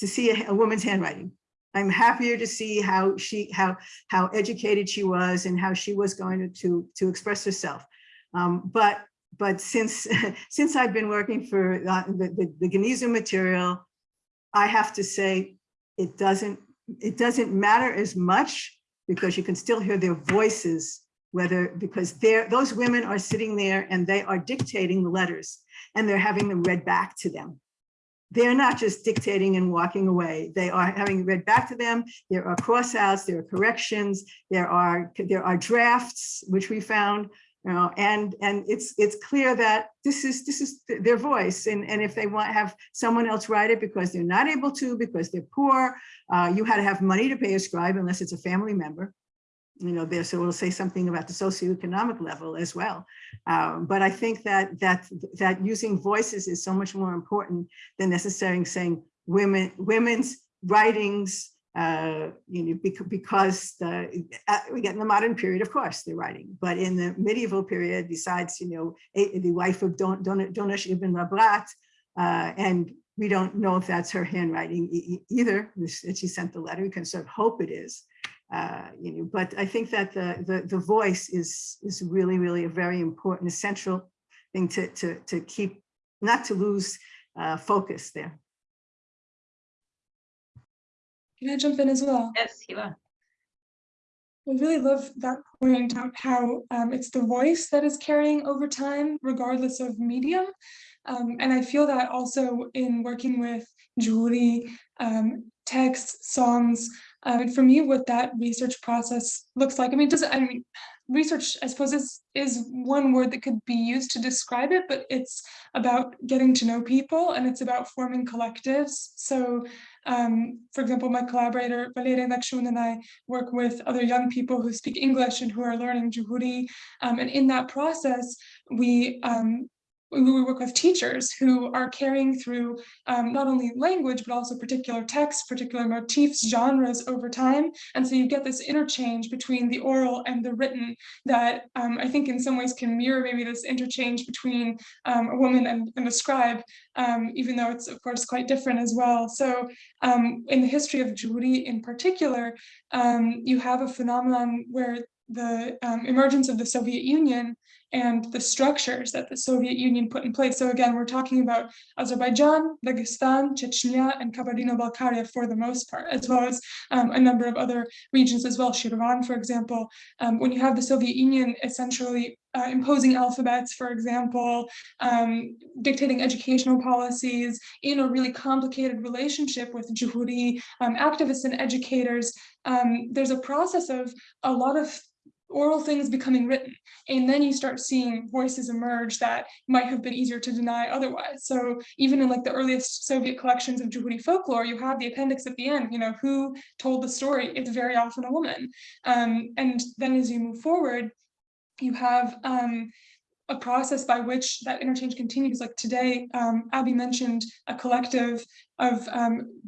to see a, a woman's handwriting. I'm happier to see how she how how educated she was and how she was going to to, to express herself. Um, but but since since I've been working for uh, the, the, the material, I have to say it doesn't it doesn't matter as much because you can still hear their voices whether because they're those women are sitting there and they are dictating the letters and they're having them read back to them. They're not just dictating and walking away. They are having read back to them. There are crossouts, there are corrections, there are there are drafts, which we found, you know, and and it's it's clear that this is this is their voice. And, and if they want have someone else write it because they're not able to, because they're poor, uh, you had to have money to pay a scribe unless it's a family member you know, there, so we'll say something about the socioeconomic level as well. Um, but I think that that that using voices is so much more important than necessarily saying women women's writings. Uh, you know, because the, uh, we get in the modern period, of course, they're writing, but in the medieval period, besides, you know, the wife of Don, Don, Dunash ibn Labrat, uh, and we don't know if that's her handwriting either. She sent the letter. We can sort of hope it is. Uh, you know, but I think that the, the, the voice is, is really, really a very important, essential thing to, to, to keep, not to lose uh, focus there. Can I jump in as well? Yes, Hila. I really love that point about how um, it's the voice that is carrying over time, regardless of medium. Um, and I feel that also in working with Juhuri, um, texts, songs, uh, for me, what that research process looks like, I mean, does I mean, research, I suppose, is, is one word that could be used to describe it, but it's about getting to know people and it's about forming collectives. So, um, for example, my collaborator, Valeria Nakshun, and I work with other young people who speak English and who are learning Juhuri. Um, and in that process, we um, we work with teachers who are carrying through um, not only language, but also particular texts, particular motifs, genres over time. And so you get this interchange between the oral and the written that um, I think in some ways can mirror maybe this interchange between um, a woman and, and a scribe, um, even though it's of course quite different as well. So um, in the history of Jewry in particular, um, you have a phenomenon where the emergence of the Soviet Union and the structures that the Soviet Union put in place. So again, we're talking about Azerbaijan, Dagestan, Chechnya, and Kabardino-Balkaria for the most part, as well as um, a number of other regions as well, Shirvan, for example. Um, when you have the Soviet Union essentially uh, imposing alphabets, for example, um, dictating educational policies in a really complicated relationship with Juhuri um, activists and educators, um, there's a process of a lot of oral things becoming written. And then you start seeing voices emerge that might have been easier to deny otherwise. So even in like the earliest soviet collections of Juhuri folklore you have the appendix at the end you know who told the story? It's very often a woman. Um, and then as you move forward you have um, a process by which that interchange continues. Like today, um, Abby mentioned a collective of um,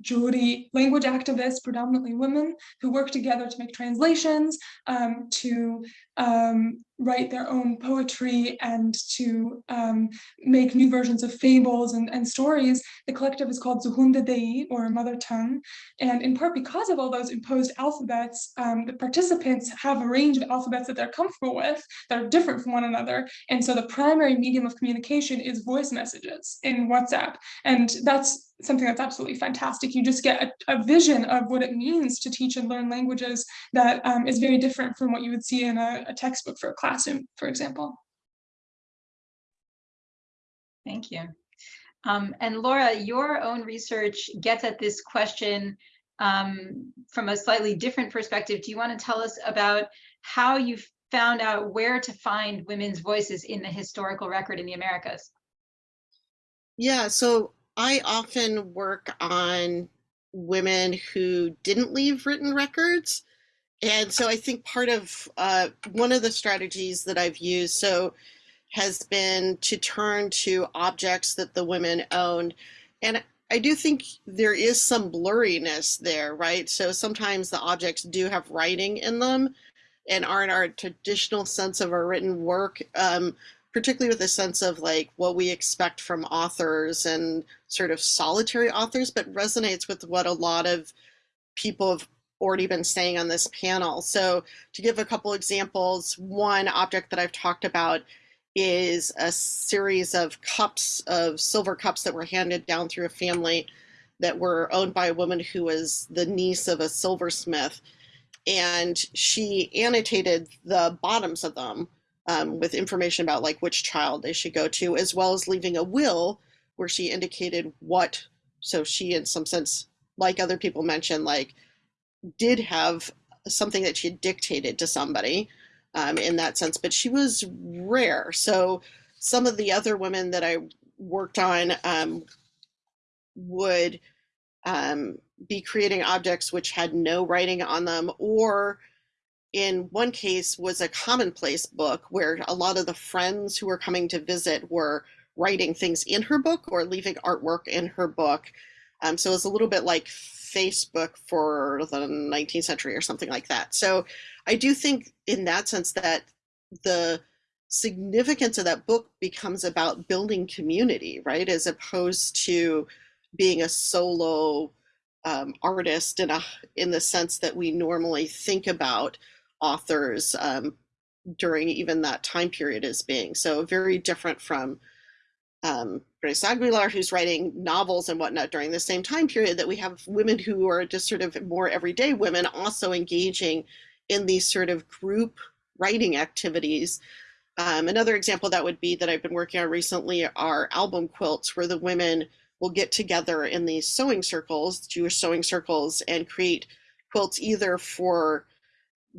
language activists, predominantly women, who work together to make translations, um, to um, write their own poetry and to um, make new versions of fables and, and stories. The collective is called Zuhunde Dei, or Mother Tongue. And in part because of all those imposed alphabets, um, the participants have a range of alphabets that they're comfortable with that are different from one another. And so the primary medium of communication is voice messages in WhatsApp. And that's something that's absolutely fantastic. You just get a, a, vision of what it means to teach and learn languages that um, is very different from what you would see in a, a textbook for a classroom, for example. Thank you. Um, and Laura, your own research gets at this question um, from a slightly different perspective. Do you want to tell us about how you found out where to find women's voices in the historical record in the Americas? Yeah, so I often work on women who didn't leave written records. And so I think part of uh, one of the strategies that I've used so has been to turn to objects that the women owned. And I do think there is some blurriness there, right? So sometimes the objects do have writing in them and aren't our traditional sense of a written work. Um, particularly with a sense of like what we expect from authors and sort of solitary authors, but resonates with what a lot of people have already been saying on this panel. So to give a couple examples, one object that I've talked about is a series of cups of silver cups that were handed down through a family that were owned by a woman who was the niece of a silversmith. And she annotated the bottoms of them um, with information about like which child they should go to, as well as leaving a will where she indicated what, so she in some sense, like other people mentioned, like did have something that she had dictated to somebody um, in that sense, but she was rare. So some of the other women that I worked on um, would um, be creating objects which had no writing on them or in one case was a commonplace book where a lot of the friends who were coming to visit were writing things in her book or leaving artwork in her book. Um, so it's a little bit like Facebook for the 19th century or something like that. So I do think in that sense that the significance of that book becomes about building community, right? As opposed to being a solo um, artist in a in the sense that we normally think about authors um, during even that time period as being. So very different from um, Grace Aguilar, who's writing novels and whatnot during the same time period, that we have women who are just sort of more everyday women also engaging in these sort of group writing activities. Um, another example that would be that I've been working on recently are album quilts where the women will get together in these sewing circles, Jewish sewing circles, and create quilts either for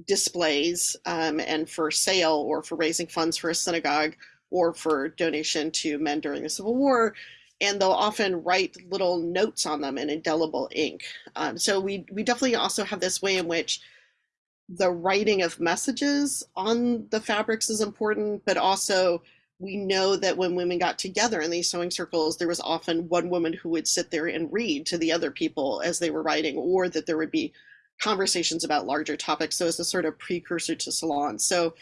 displays um, and for sale or for raising funds for a synagogue or for donation to men during the Civil War. And they'll often write little notes on them in indelible ink. Um, so we, we definitely also have this way in which the writing of messages on the fabrics is important, but also we know that when women got together in these sewing circles, there was often one woman who would sit there and read to the other people as they were writing, or that there would be conversations about larger topics. So it's a sort of precursor to Salon. So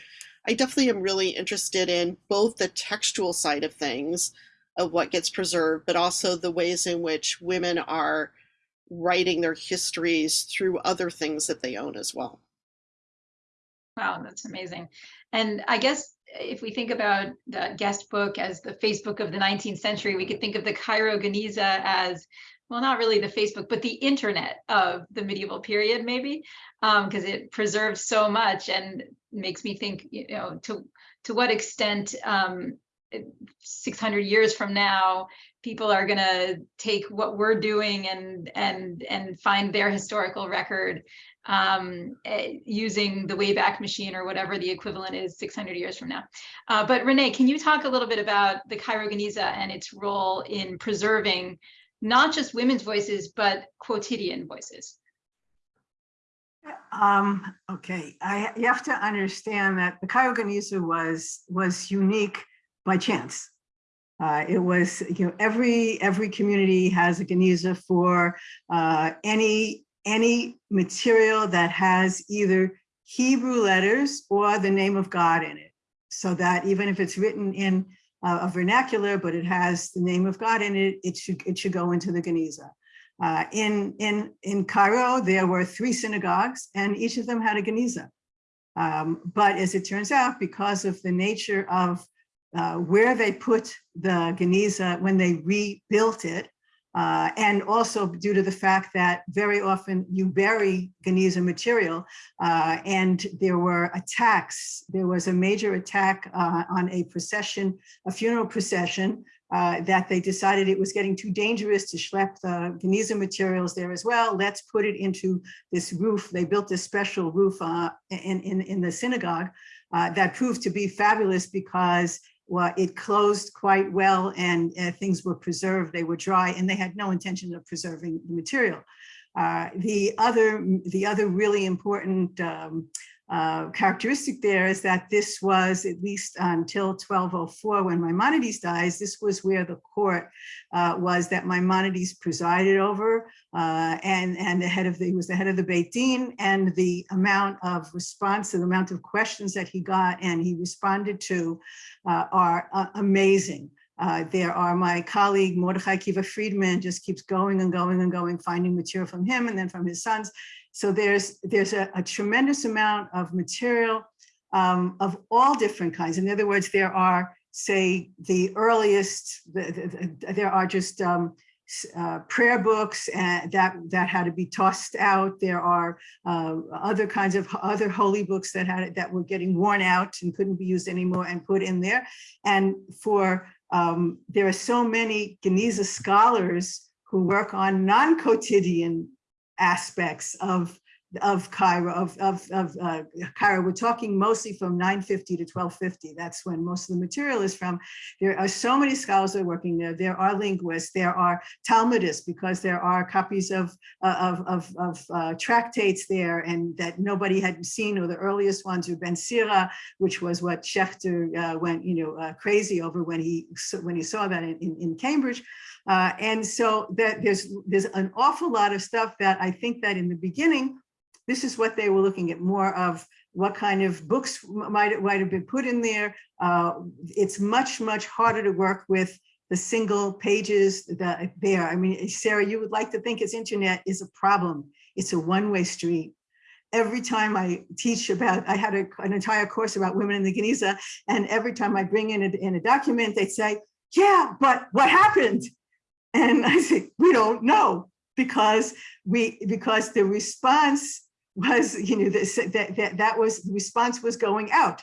I definitely am really interested in both the textual side of things of what gets preserved, but also the ways in which women are writing their histories through other things that they own as well. Wow, that's amazing. And I guess eh, if we think about the guest book as the Facebook of the 19th century, we could think of the Cairo Geniza as, well, not really the Facebook, but the internet of the medieval period, maybe, because it preserves so much and makes me think, you know, to to what extent um, 600 years from now, people are going to take what we're doing and and and find their historical record um, eh, using the Wayback Machine or whatever the equivalent is 600 years from now. Uh, but Renee, can you talk a little bit about the Cairo Geniza and its role in preserving not just women's voices, but quotidian voices? Um, okay, I, you have to understand that the Geniza was, was unique by chance. Uh, it was, you know, every every community has a Geniza for uh, any any material that has either Hebrew letters or the name of God in it. So that even if it's written in uh, a vernacular, but it has the name of God in it, it should it should go into the Geniza. Uh, in in in Cairo, there were three synagogues, and each of them had a Geniza. Um, but as it turns out, because of the nature of uh, where they put the Geniza when they rebuilt it, uh, and also due to the fact that very often you bury Geniza material uh, and there were attacks. There was a major attack uh, on a procession, a funeral procession, uh, that they decided it was getting too dangerous to schlep the Geniza materials there as well. Let's put it into this roof. They built this special roof uh, in, in, in the synagogue that proved to be fabulous because well, it closed quite well and uh, things were preserved. They were dry and they had no intention of preserving the material. Uh, the other, the other really important um, uh, characteristic there is that this was at least until 1204 when Maimonides dies, this was where the court uh, was that Maimonides presided over uh, and, and the head of the, he was the head of the Beit Din and the amount of responsa, the amount of questions that he got and he responded to uh, are uh, amazing. Uh, there are my colleague Mordechai Akiva Friedman just keeps going and going and going, finding material from him and then from his sons. So there's there's a, a tremendous amount of material um, of all different kinds. In other words, there are, say, the earliest, the, the, the, there are just um, uh, prayer books and that that had to be tossed out. There are uh, other kinds of other holy books that had that were getting worn out and couldn't be used anymore and put in there. And for um, there are so many Geniza scholars who work on non-quotidian aspects of of Cairo, of, of, of uh, Cairo. We're talking mostly from 950 to 1250. That's when most of the material is from. There are so many scholars that are working there. There are linguists, there are Talmudists, because there are copies of, uh, of, of, of uh, tractates there and that nobody had seen, or the earliest ones are Ben Sira, which was what Schechter uh, went you know, uh, crazy over when he, when he saw that in, in, in Cambridge. And so that there's, there's an awful lot of stuff that I think that in the beginning, this is what they were looking at more of what kind of books might, might have been put in there. Uh, it's much, much harder to work with the single pages that there. I mean, Sarah, you would like to think its internet is a problem. It's a one-way street. Every time I teach about, I had a, an entire course about women in the Geniza, and every time I bring in a, in a document, they say, yeah, but what happened? And I say, we don't know because we because the response was, you know, this, that, that, that was, the response was going out.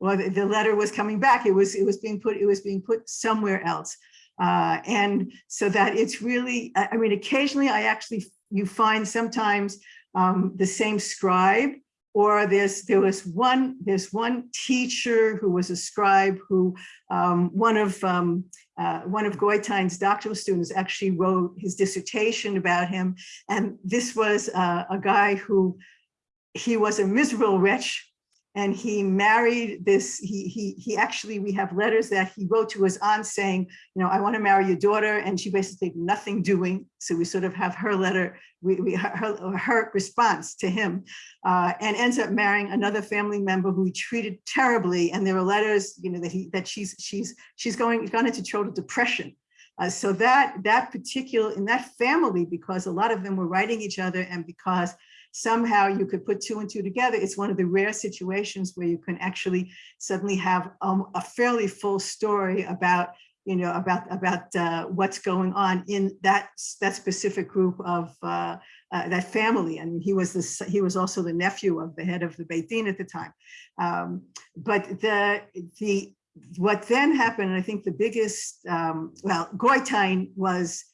Well, the, the letter was coming back. It was, it was being put, it was being put somewhere else. Uh, and so that it's really, I mean, occasionally I actually, you find sometimes um, the same scribe or there was one there's one teacher who was a scribe who um, one of um, uh, one of Goitein's doctoral students actually wrote his dissertation about him. And this was uh, a guy who he was a miserable wretch and he married this, he, he, he actually, we have letters that he wrote to his aunt saying, you know, I want to marry your daughter. And she basically nothing doing. So we sort of have her letter, we, we her, her response to him uh, and ends up marrying another family member who he treated terribly. And there are letters, you know, that he, that she's, she's, she's going, gone into total depression. Uh, so that, that particular, in that family, because a lot of them were writing each other and because somehow you could put two and two together. It's one of the rare situations where you can actually suddenly have um, a fairly full story about you know, about about uh, what's going on in that that specific group of uh, uh, that family. And he was this he was also the nephew of the head of the Beit Din at the time. Um, but the the what then happened, and I think the biggest, um, well, Goitein was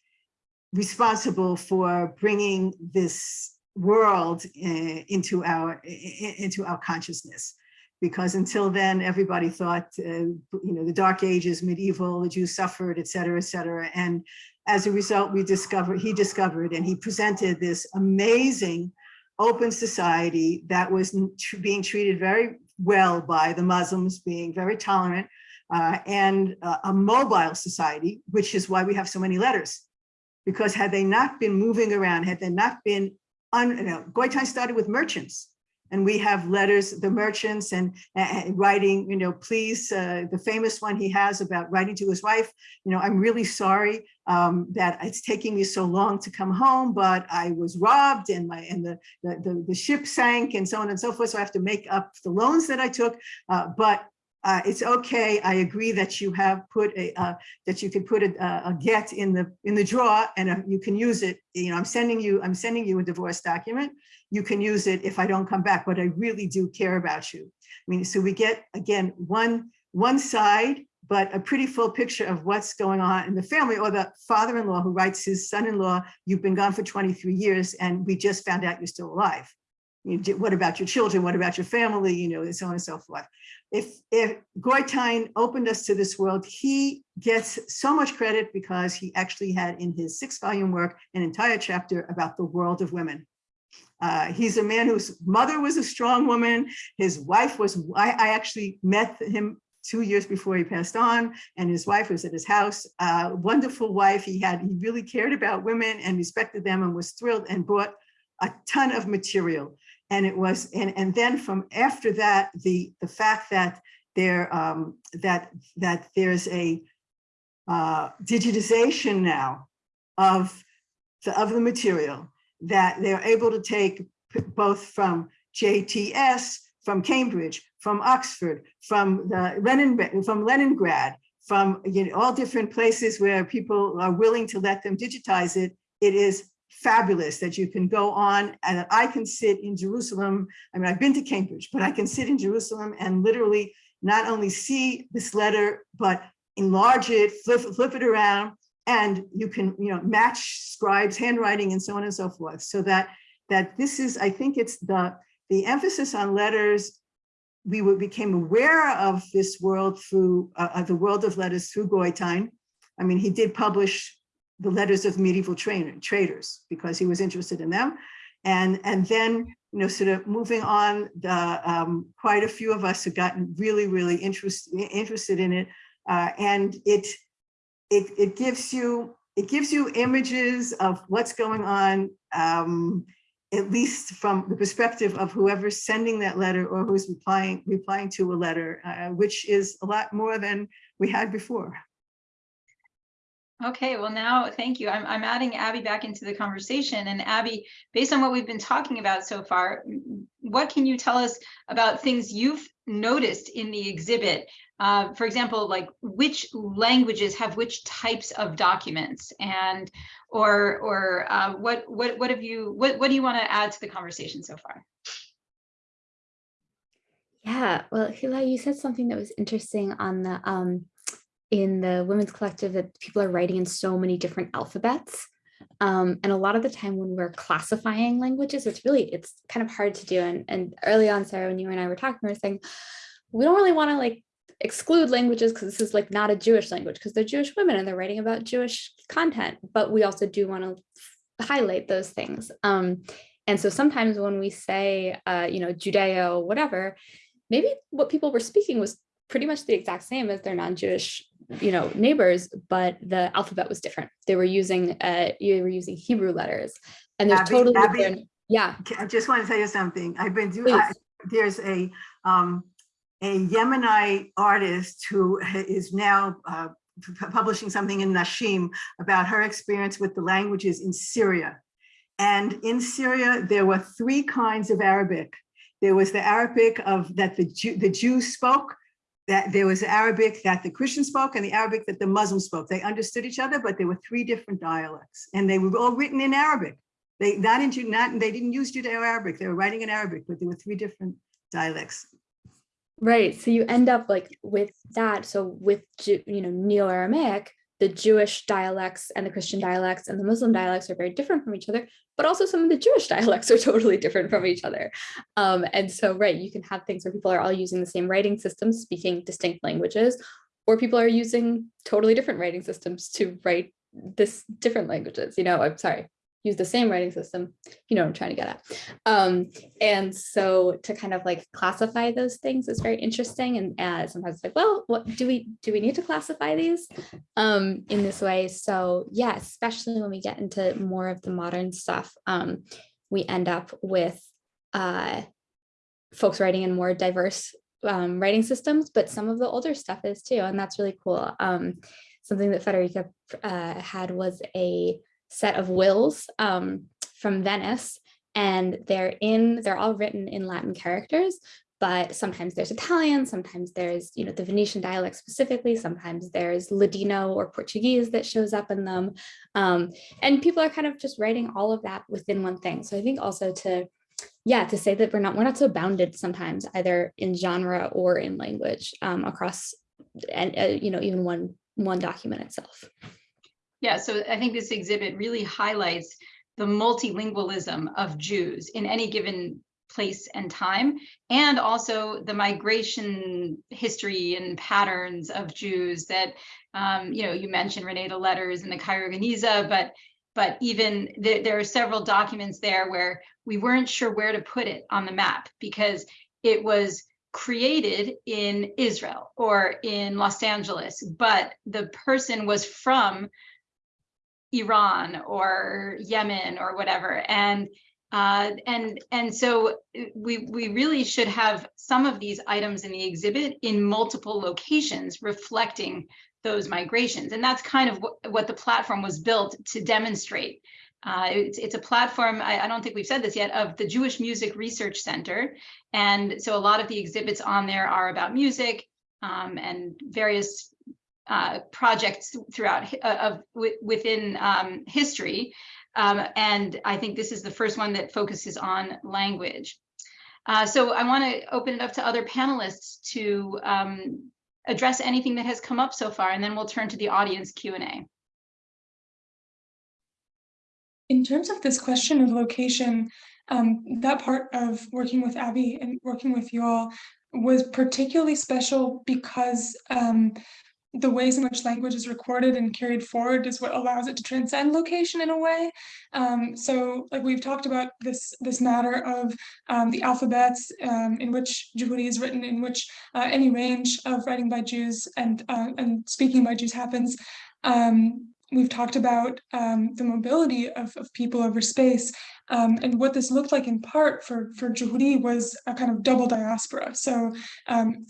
responsible for bringing this world uh, into our into our consciousness. Because until then everybody thought uh, you know the dark ages medieval the jews suffered etc cetera et cetera. And as a result we discovered he discovered and he presented this amazing open society that was being treated very well by the muslims being very tolerant uh, and uh, a mobile society which is why we have so many letters. Because had they not been moving around had they not been un, Goitein started with merchants and we have letters, the merchants and, and writing, you know, please, uh, the famous one he has about writing to his wife, you know, I'm really sorry um, that it's taking me so long to come home, but I was robbed and my and the, the, the, the ship sank and so on and so forth. So I have to make up the loans that I took, uh, but uh, it's okay. I agree that you have put a uh, that you can put a, a, get in the in the drawer and uh, you can use it. You know, I'm sending you I'm sending you a divorce document. You can use it if I don't come back, but I really do care about you. I mean, so we get again one one side, but a pretty full picture of what's going on in the family or the father-in-law who writes his son-in-law, you've been gone for 23 years and we just found out you're still alive. You know, what about your children? What about your family? You know, and so on and so forth if if Goitein opened us to this world, he gets so much credit because he actually had in his six volume work an entire chapter about the world of women. Uh, he's a man whose mother was a strong woman. His wife was, I, I, actually met him two years before he passed on and his wife was at his house. Uh, wonderful wife. He had, he really cared about women and respected them and was thrilled and brought a ton of material and it was and and then from after that the the fact that there um that that there's a uh digitization now of the of the material that they're able to take both from JTS from Cambridge from Oxford from the Lenin from Leningrad from you know all different places where people are willing to let them digitize it it is fabulous that you can go on and that I can sit in Jerusalem. I mean, I've been to Cambridge, but I can sit in Jerusalem and literally not only see this letter, but enlarge it, flip, flip it around, and you can, you know, match scribes handwriting and so on and so forth. So that that this is, I think it's the the emphasis on letters. We became aware of this world through uh, the world of letters through Goitein. I mean, he did publish the letters of medieval trainer, traders because he was interested in them. And, and then, you know, sort of moving on, the, um, quite a few of us have gotten really, really interest, interested in it. Uh, and it, it, it gives you, it gives you images of what's going on, um, at least from the perspective of whoever's sending that letter or who's replying, replying to a letter, uh, which is a lot more than we had before. Okay, well now, thank you. I'm, I'm adding Abby back into the conversation. And Abby, based on what we've been talking about so far, what can you tell us about things you've noticed in the exhibit? Uh, for example, like which languages have which types of documents and or or uh, what what what have you what what do you want to add to the conversation so far? Yeah, well, Hila, you said something that was interesting on the um, in the women's collective that people are writing in so many different alphabets. Um, and a lot of the time when we're classifying languages, it's really, it's kind of hard to do. And, and early on, Sarah, when you and I were talking, we were saying, we don't really want to like exclude languages because this is like not a Jewish language because they're Jewish women and they're writing about Jewish content, but we also do want to highlight those things. Um, and so sometimes when we say, uh, you know, Judeo, whatever, maybe what people were speaking was pretty much the exact same as their non-Jewish, you know, neighbors, but the alphabet was different. They were using uh, you were using Hebrew letters, and there's Abby- totally Abby- different. Yeah, I just want to tell you something. I've been doing, Please. there's a, um, a Yemenite artist who is now, uh, publishing something in Nashim about her experience with the languages in Syria. And in Syria, there were three kinds of Arabic. There was the Arabic of, that the Jew, the Jews spoke, that there was Arabic that the Christians spoke and the Arabic that the Muslims spoke. They understood each other, but there were three different dialects and they were all written in Arabic. They not in not they didn't use Judeo-Arabic. They were writing in Arabic, but there were three different dialects. right. So you end up like with that. So with you know Neo-Aramaic, the Jewish dialects and the Christian dialects and the Muslim dialects are very different from each other, but also some of the Jewish dialects are totally different from each other. Um, and so, right, you can have things where people are all using the same writing systems, speaking distinct languages, or people are using totally different writing systems to write this different languages. You know, I'm sorry, use the same writing system. You know what I'm trying to get at. Um, and so to kind of like classify those things is very interesting. And uh, sometimes it's like, well, what do we do? We need to classify these um, in this way. So yeah, especially when we get into more of the modern stuff, um, we end up with uh, folks writing in more diverse um, writing systems, but some of the older stuff is too, and that's really cool. Um, something that Federica uh, had was a set of wills um, from Venice, and they're in, they're all written in Latin characters, but sometimes there's Italian, sometimes there's, you know, the Venetian dialect specifically, sometimes there's Ladino or Portuguese that shows up in them. Um, and people are kind of just writing all of that within one thing. So I think also to, yeah, to say that we're not, we're not so bounded sometimes either in genre or in language um, across, and, uh, you know, even one, one document itself. Yeah, so I think this exhibit really highlights the multilingualism of Jews in any given place and time, and also the migration history and patterns of Jews that, um, you know, you mentioned Renee the letters and the Cairo Geniza, but but even there, there are several documents there where we weren't sure where to put it on the map because it was created in Israel or in Los Angeles, but the person was from Iran or Yemen or whatever. And uh, and and so uh, we we really should have some of these items in the exhibit in multiple locations reflecting those migrations. And that's kind of what, what the platform was built to demonstrate. Uh, it's, it's a platform, I, I don't think we've said this yet, of the Jewish Music Research Center. And so a lot of the exhibits on there are about music um, and various uh, projects throughout uh, of within um, history. Um, and I think this is the first one that focuses on language. Uh, so I want to open it up to other panelists to um, address anything that has come up so far, and then we'll turn to the audience Q&A. In terms of this question of location, um, that part of working with Abby and working with you all was particularly special because um, the ways in which language is recorded and carried forward is what allows it to transcend location in a way. Um, so, like we've talked about this this matter of um, the alphabets um, in which Juhuri is written, in which uh, any range of writing by Jews and uh, and speaking by Jews happens. Um, we've talked about um, the mobility of, of people over space. Um, and what this looked like in part for, for Juhuri was a kind of double diaspora. So um,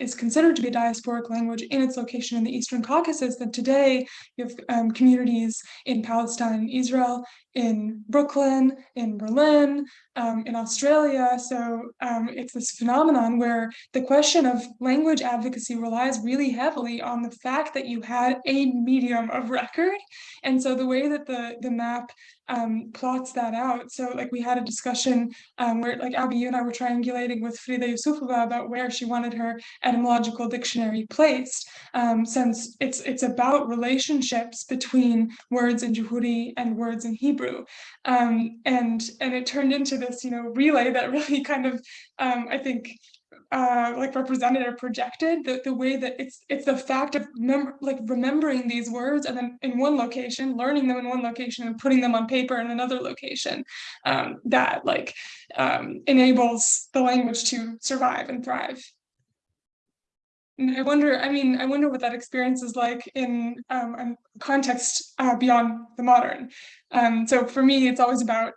is considered to be a diasporic language in its location in the Eastern Caucasus. Then today you have um, communities in Palestine, Israel, in Brooklyn, in Berlin, um, in Australia. So um, it's this phenomenon where the question of language advocacy relies really heavily on the fact that you had a medium of record. And so the way that the, the map um, plots that out. So like we had a discussion um, where like Abby, you and I were triangulating with Frida Yusufova about where she wanted her etymological dictionary placed, um, since it's it's about relationships between words in Juhuri and words in Hebrew. Um, and and it turned into this, you know, relay that really kind of, um, I think, uh, like represented or projected, the, the way that it's it's the fact of like remembering these words and then in one location, learning them in one location and putting them on paper in another location um, that like um, enables the language to survive and thrive. And I wonder, I mean, I wonder what that experience is like in um, a context uh, beyond the modern. Um, so for me, it's always about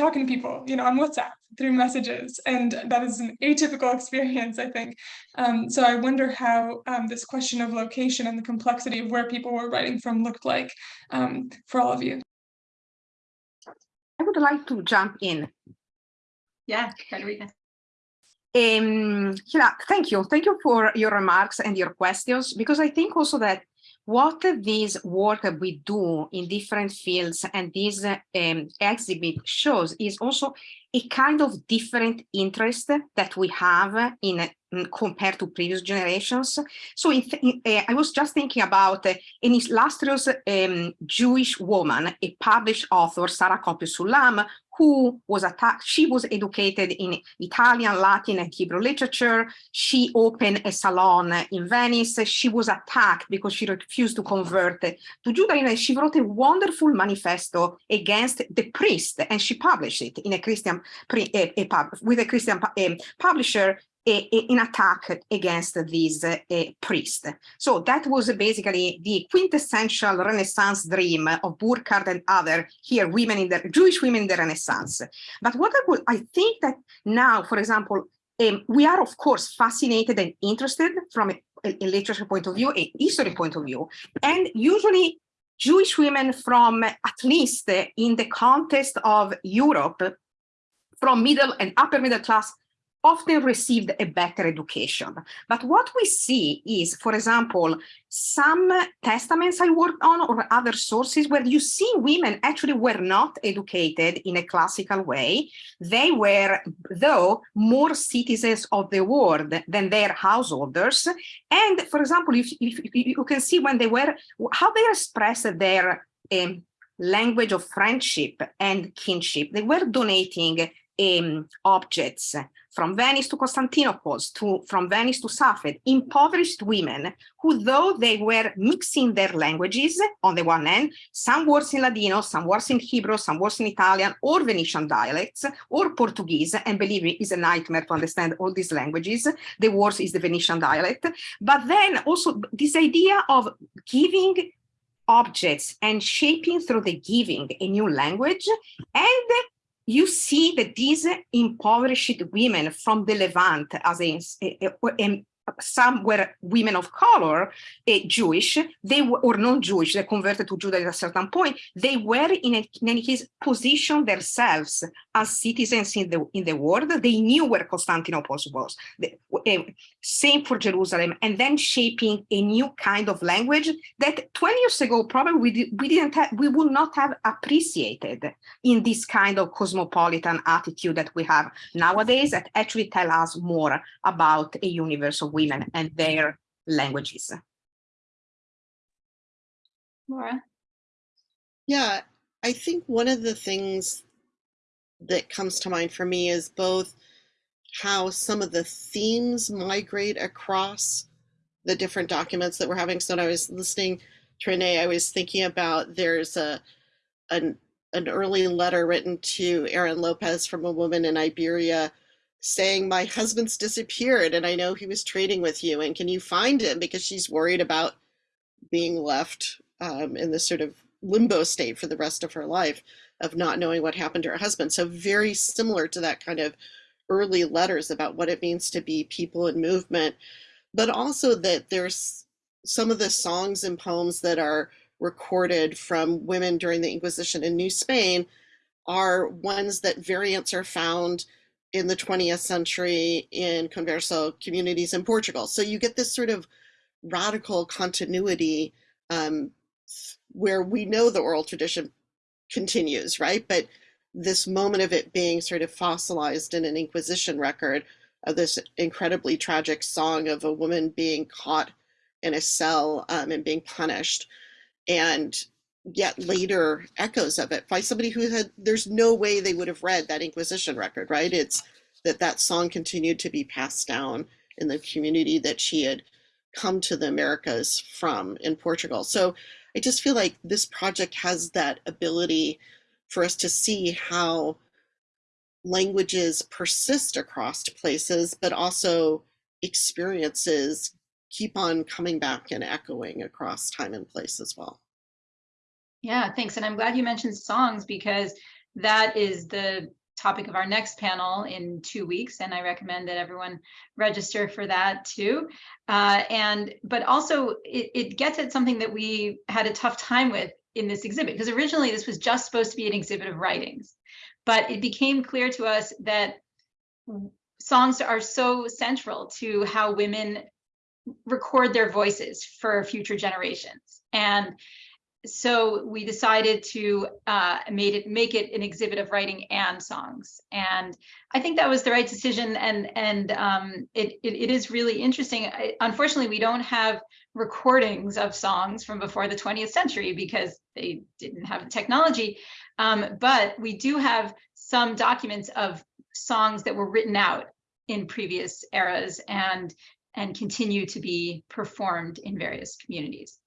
talking to people, you know, on WhatsApp through messages, and that is an atypical experience, I think. Um, so I wonder how um, this question of location and the complexity of where people were writing from looked like um, for all of you. I would like to jump in. Yeah, Frederica. Um, Hila, thank you. Thank you for your remarks and your questions, because I think also that what this work we do in different fields and this um, exhibit shows is also a kind of different interest that we have in compared to previous generations. So in, in, uh, I was just thinking about uh, an illustrious um, Jewish woman, a published author, Sarah Copia Sulam, who was attacked. She was educated in Italian, Latin, and Hebrew literature. She opened a salon in Venice. She was attacked because she refused to convert to Judaism. She wrote a wonderful manifesto against the priest, and she published it in a Christian a, a with a Christian um, publisher in attack against this uh, priest. So that was basically the quintessential Renaissance dream of Burckhardt and other here women in the Jewish women in the Renaissance. But what I would, I think that now, for example, um, we are of course fascinated and interested from a, a literature point of view, a history point of view, and usually Jewish women from at least in the context of Europe, from middle and upper middle class often received a better education. But what we see is, for example, some testaments I worked on or other sources where you see women actually were not educated in a classical way. They were, though, more citizens of the world than their householders. And for example, if, if, you can see when they were, how they expressed their um, language of friendship and kinship, they were donating um, objects from Venice to Constantinople, to, from Venice to Safed, impoverished women who, though they were mixing their languages on the one hand, some words in Ladino, some words in Hebrew, some words in Italian, or Venetian dialects, or Portuguese, and believe me, it's a nightmare to understand all these languages. The worst is the Venetian dialect. But then also this idea of giving objects and shaping through the giving a new language and you see that these impoverished women from the Levant, as in eh, eh, eh, some were women of color, uh, Jewish, they were, or non-Jewish, they converted to Judaism at a certain point, they were in, a, in any case positioned themselves as citizens in the in the world. They knew where Constantinople was, the, uh, same for Jerusalem, and then shaping a new kind of language that 20 years ago probably we, we didn't have, we would not have appreciated in this kind of cosmopolitan attitude that we have nowadays that actually tell us more about a universe of women and their languages. Laura? Yeah, I think one of the things that comes to mind for me is both how some of the themes migrate across the different documents that we're having. So when I was listening to Renee, I was thinking about there's a an, an early letter written to Aaron Lopez from a woman in Iberia saying my husband's disappeared and I know he was trading with you and can you find him because she's worried about being left um, in this sort of limbo state for the rest of her life of not knowing what happened to her husband. So very similar to that kind of early letters about what it means to be people in movement, but also that there's some of the songs and poems that are recorded from women during the Inquisition in New Spain are ones that variants are found in the 20th century in converso communities in Portugal. So you get this sort of radical continuity um, where we know the oral tradition continues, right? But this moment of it being sort of fossilized in an Inquisition record of this incredibly tragic song of a woman being caught in a cell um, and being punished. And yet later echoes of it by somebody who had there's no way they would have read that inquisition record right it's that that song continued to be passed down in the community that she had come to the Americas from in Portugal. So I just feel like this project has that ability for us to see how languages persist across places, but also experiences keep on coming back and echoing across time and place as well. Yeah, thanks. And I'm glad you mentioned songs because that is the topic of our next panel in two weeks. And I recommend that everyone register for that too. Uh, and but also it, it gets at something that we had a tough time with in this exhibit because originally this was just supposed to be an exhibit of writings. But it became clear to us that songs are so central to how women record their voices for future generations. And so we decided to uh, made it make it an exhibit of writing and songs, and I think that was the right decision. And and um, it, it, it is really interesting. I, unfortunately, we don't have recordings of songs from before the 20th century because they didn't have the technology. Um, but we do have some documents of songs that were written out in previous eras and and continue to be performed in various communities.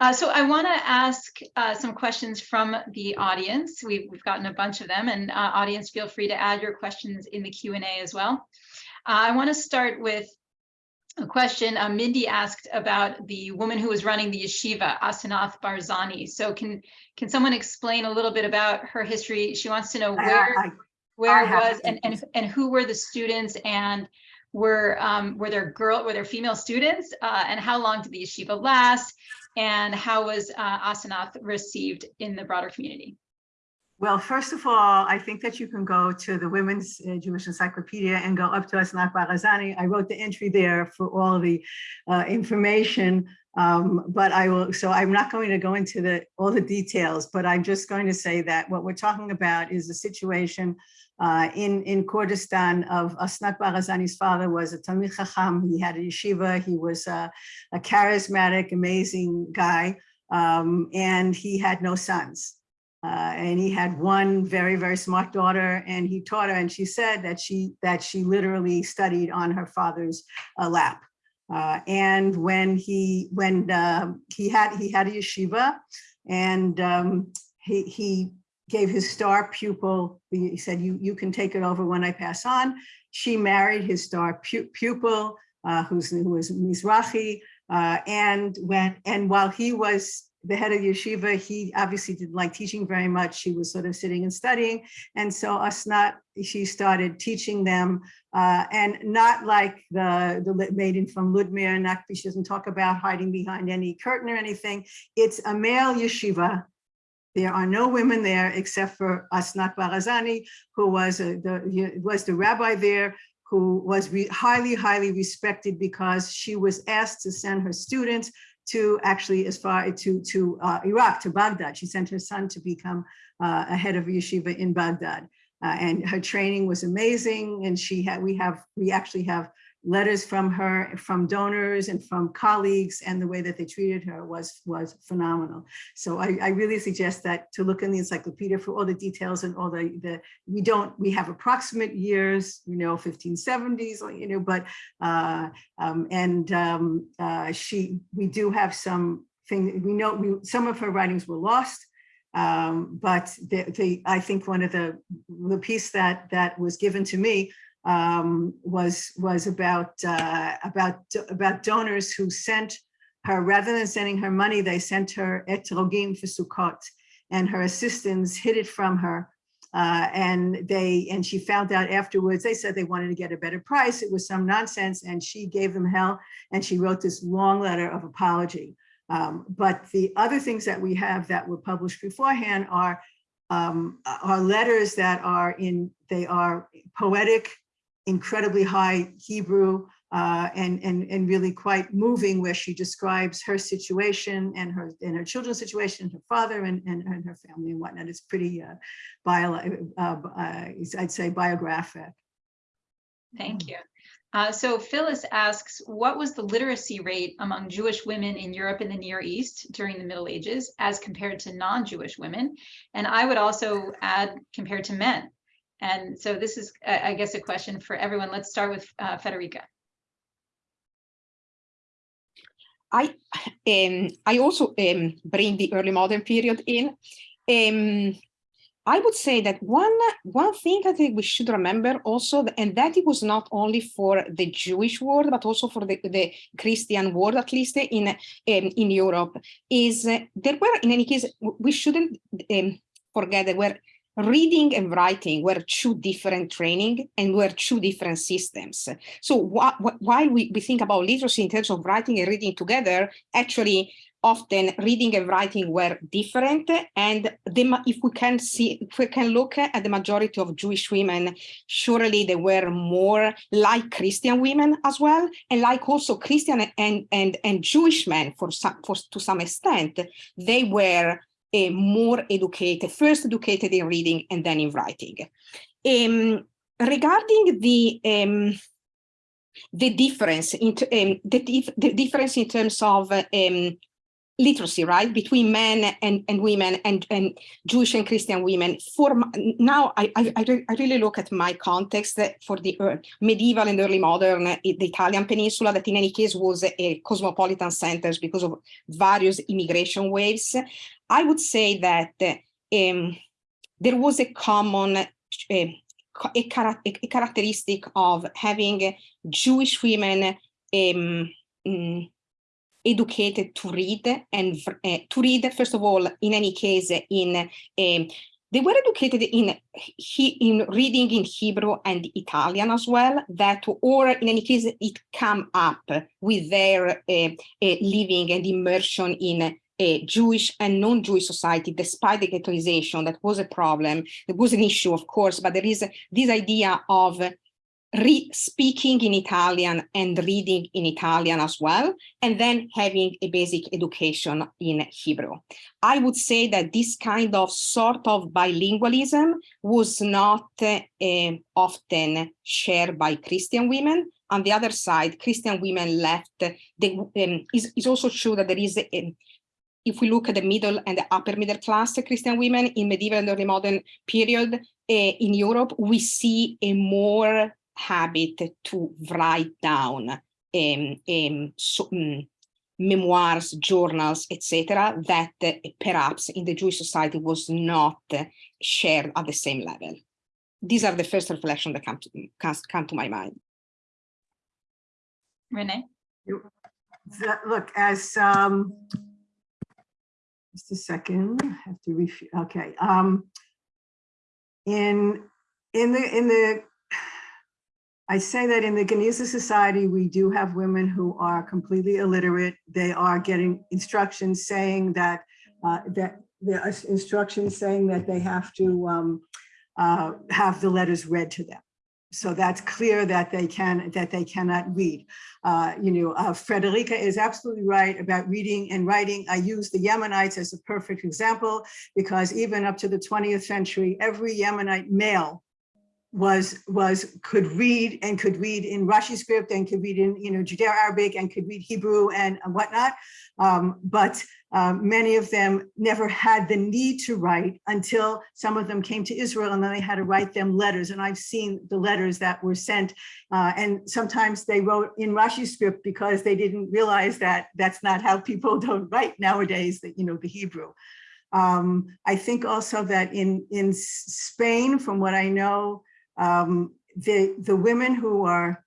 Uh, so I want to ask uh, some questions from the audience. We've, we've gotten a bunch of them and uh, audience, feel free to add your questions in the Q&A as well. Uh, I want to start with a question uh, Mindy asked about the woman who was running the yeshiva, Asenath Barzani. So can can someone explain a little bit about her history? She wants to know where, I- where I it was and, and, and who were the students and were um, were there girl were there female students uh, and how long did the yeshiva last and how was uh, Asenath received in the broader community? Well, first of all, I think that you can go to the Women's uh, Jewish Encyclopedia and go up to Asnat Barazani. I wrote the entry there for all the uh, information, um, but I will, so I'm not going to go into the all the details, but I'm just going to say that what we're talking about is a situation uh, in, in Kurdistan of Asnat Barazani's father was a Talmid Chacham. He had a yeshiva. He was a, a charismatic, amazing guy, um, and he had no sons. Uh, and he had one very, very smart daughter and he taught her and she said that she that she literally studied on her father's uh, lap. Uh, and when he when um, he had he had a yeshiva and um, he, he gave his star pupil, he said, you, you can take it over when I pass on. She married his star pu pupil, uh, who's, who was Mizrahi. Uh, and when and while he was the head of yeshiva, he obviously didn't like teaching very much. She was sort of sitting and studying. And so Asnat, she started teaching them uh, and not like the, the maiden from Ludmir, not, she doesn't talk about hiding behind any curtain or anything. It's a male yeshiva. There are no women there except for Asnat Barazani, who was, a, the, was the rabbi there, who was highly, highly respected because she was asked to send her students to actually as far to to uh, Iraq to Baghdad. She sent her son to become uh, a head of yeshiva in Baghdad, uh, and her training was amazing. And she had we have we actually have letters from her, from donors and from colleagues, and the way that they treated her was was phenomenal. So I, I really suggest that to look in the encyclopedia for all the details and all the, the we don't, we have approximate years, you know, 1570s, you know, but, uh, um, and um, uh, she, we do have some thing, we know we, some of her writings were lost, um, but the, the, I think one of the, the piece that that was given to me um, was was about uh, about about donors who sent her rather than sending her money, they sent her etrogim for Sukkot, and her assistants hid it from her. Uh, and they and she found out afterwards. They said they wanted to get a better price. It was some nonsense, and she gave them hell. And she wrote this long letter of apology. Um, but the other things that we have that were published beforehand are um, are letters that are in they are poetic incredibly high Hebrew uh, and, and, and really quite moving where she describes her situation and her and her children's situation, and her father and, and, and her family and whatnot. It's pretty, uh, bio, uh, uh I'd say biographic. Thank you. Uh, so Phyllis asks, what was the literacy rate among Jewish women in Europe and the Near East during the Middle Ages as compared to non-Jewish women? And I would also add compared to men. And so this is, I guess, a question for everyone. Let's start with uh, Federica. I um, I also um, bring the early modern period in. Um, I would say that one one thing I think we should remember also, and that it was not only for the Jewish world, but also for the, the Christian world, at least in um, in Europe, is uh, there were in any case we shouldn't um, forget that were reading and writing were two different training and were two different systems. So wh wh while we, we think about literacy in terms of writing and reading together, actually often reading and writing were different. And if we can see, if we can look at the majority of Jewish women, surely they were more like Christian women as well, and like also Christian and, and, and Jewish men for some, for, to some extent, they were uh, more educated, first educated in reading and then in writing. Um, regarding the um, the difference in um, the, dif the difference in terms of um, literacy, right, between men and, and women and, and Jewish and Christian women. For now, I, I, I really look at my context for the medieval and early modern, uh, the Italian peninsula, that in any case was a cosmopolitan centers because of various immigration waves. I would say that um, there was a common uh, a, a, characteristic of having Jewish women um, educated to read and uh, to read, first of all, in any case, in um, they were educated in he, in reading in Hebrew and Italian as well, that or in any case, it come up with their uh, living and immersion in a Jewish and non-Jewish society, despite the ghettoization, that was a problem. It was an issue, of course, but there is this idea of speaking in Italian and reading in Italian as well, and then having a basic education in Hebrew. I would say that this kind of sort of bilingualism was not uh, often shared by Christian women. On the other side, Christian women left, the, um, is, is also true that there is a, if we look at the middle and the upper middle class Christian women in medieval and early modern period uh, in Europe, we see a more habit to write down um, um, so, um, memoirs, journals, etc., that uh, perhaps in the Jewish society was not uh, shared at the same level. These are the first reflections that come to, come to my mind. Renee? Look, as um, just a second, I have to refute. Okay. Um, in in the in the I say that in the Geniza Society, we do have women who are completely illiterate. They are getting instructions saying that uh, that there are instructions saying that they have to um, uh, have the letters read to them. So that's clear that they can that they cannot read. Uh, you know, uh, Frederica is absolutely right about reading and writing. I use the Yemenites as a perfect example because even up to the 20th century, every Yemenite male was was could read and could read in Rashi script and could read in you know Judeo-Arabic and could read Hebrew and whatnot. Um, but um, many of them never had the need to write until some of them came to Israel and then they had to write them letters. And I've seen the letters that were sent uh, and sometimes they wrote in Rashi script because they didn't realize that that's not how people don't write nowadays, that you know the Hebrew. Um, I think also that in in Spain, from what I know, um, the, the women who are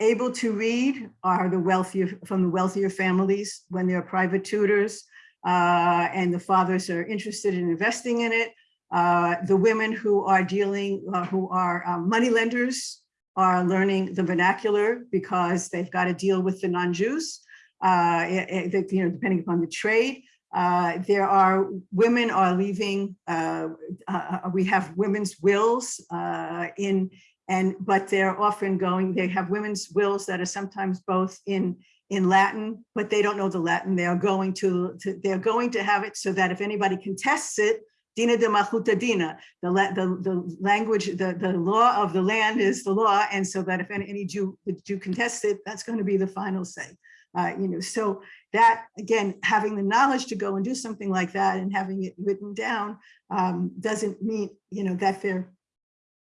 able to read are the wealthier from the wealthier families when they're private tutors uh, and the fathers are interested in investing in it. Uh, the women who are dealing, uh, who are um, money lenders are learning the vernacular because they've got to deal with the non-Jews, uh, you know, depending upon the trade. Uh, there are women are leaving. Uh, uh, we have women's wills uh, in and but they're often going. They have women's wills that are sometimes both in in Latin, but they don't know the Latin. They are going to, to they're going to have it so that if anybody contests it, Dina de Malchuta Dina, the, the, the language, the, the law of the land is the law. And so that if any, any Jew, Jew contests it, that's going to be the final say. Uh, you know, so that again, having the knowledge to go and do something like that and having it written down um, doesn't mean, you know, that they're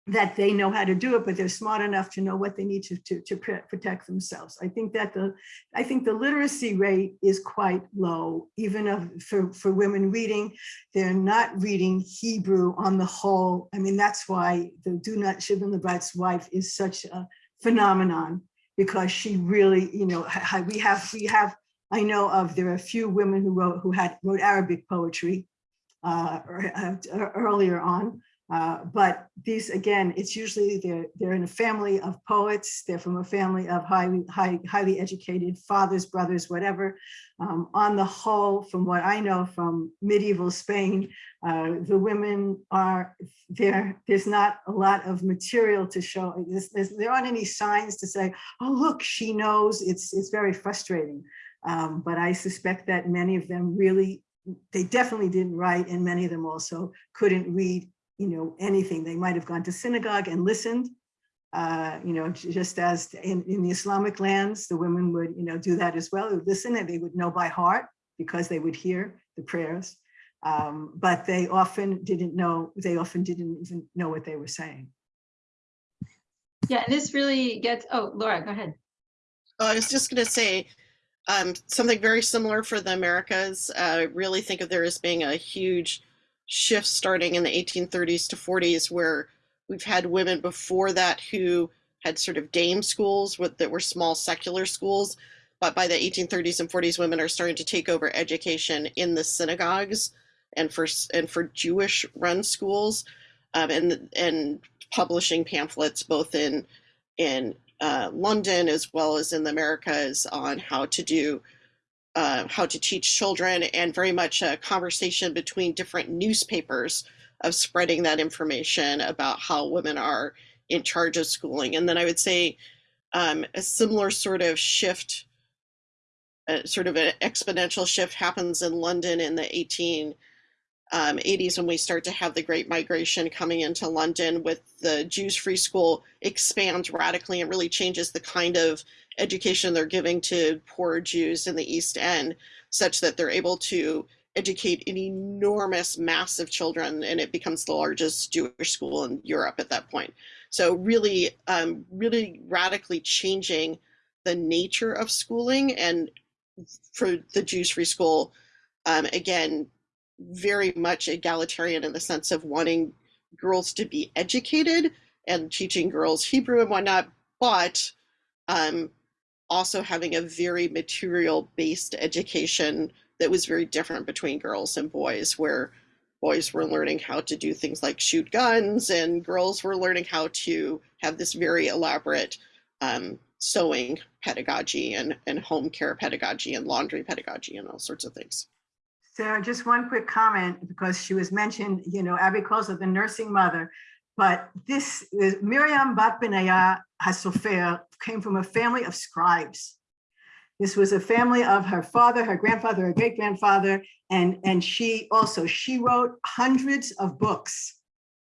that they know how to do it, but they're smart enough to know what they need to, to, to protect themselves. I think that the, I think the literacy rate is quite low, even of, for, for women reading. They're not reading Hebrew on the whole. I mean, that's why the Dunash ibn Labrat's wife is such a phenomenon because she really, you know, we have, we have, I know of, there are a few women who wrote, who had, wrote Arabic poetry uh, uh, earlier on. Uh, but these, again, it's usually they're, they're in a family of poets. They're from a family of highly, high, highly educated fathers, brothers, whatever. Um, on the whole, from what I know from medieval Spain, uh, the women are there. There's not a lot of material to show. There's, there's, there aren't any signs to say, oh, look, she knows. It's, it's very frustrating. Um, but I suspect that many of them really, they definitely didn't write and many of them also couldn't read you know, anything. They might have gone to synagogue and listened, uh, you know, just as in, in the Islamic lands, the women would, you know, do that as well. They would listen and they would know by heart because they would hear the prayers. Um, but they often didn't know, they often didn't even know what they were saying. Yeah, and this really gets, oh, Laura, go ahead. Oh, I was just going to say um, something very similar for the Americas. Uh, I really think of there as being a huge shift starting in the 1830s to 40s, where we've had women before that who had sort of dame schools with, that were small secular schools. But by the 1830s and 40s, women are starting to take over education in the synagogues and for and for Jewish run schools, um, and and publishing pamphlets both in in uh, London as well as in the Americas on how to do uh, how to teach children and very much a conversation between different newspapers of spreading that information about how women are in charge of schooling. And then I would say um, a similar sort of shift, uh, sort of an exponential shift happens in London in the 18 um, 80s when we start to have the great migration coming into London with the Jews free school expands radically and really changes the kind of education they're giving to poor Jews in the East End such that they're able to educate an enormous mass of children and it becomes the largest Jewish school in Europe at that point. So really, um, really radically changing the nature of schooling and for the Jews free school, um, again, very much egalitarian in the sense of wanting girls to be educated and teaching girls Hebrew and whatnot, but um, also having a very material based education that was very different between girls and boys, where boys were learning how to do things like shoot guns and girls were learning how to have this very elaborate um, sewing pedagogy and, and home care pedagogy and laundry pedagogy and all sorts of things. Sarah, just one quick comment, because she was mentioned, you know, Abby her the nursing mother. But this is Miriam Bat Benaya Hasofer came from a family of scribes. This was a family of her father, her grandfather, her great grandfather, and, and she also, she wrote hundreds of books.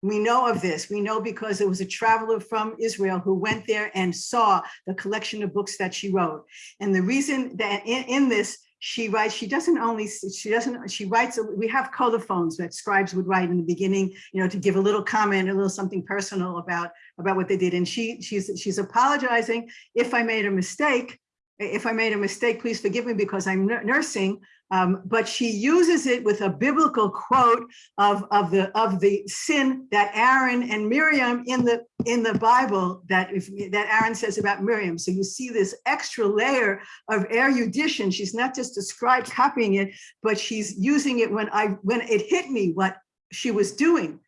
We know of this. We know because it was a traveler from Israel who went there and saw the collection of books that she wrote. And the reason that in, in this, she writes, she doesn't only, she doesn't, she writes, we have colophons that scribes would write in the beginning, you know, to give a little comment, a little something personal about, about what they did. And she, she's, she's apologizing if I made a mistake, if I made a mistake, please forgive me because I'm nursing. Um, but she uses it with a biblical quote of, of the of the sin that Aaron and Miriam in the in the Bible that if, that Aaron says about Miriam. So you see this extra layer of erudition. She's not just a scribe copying it, but she's using it when I when it hit me what she was doing.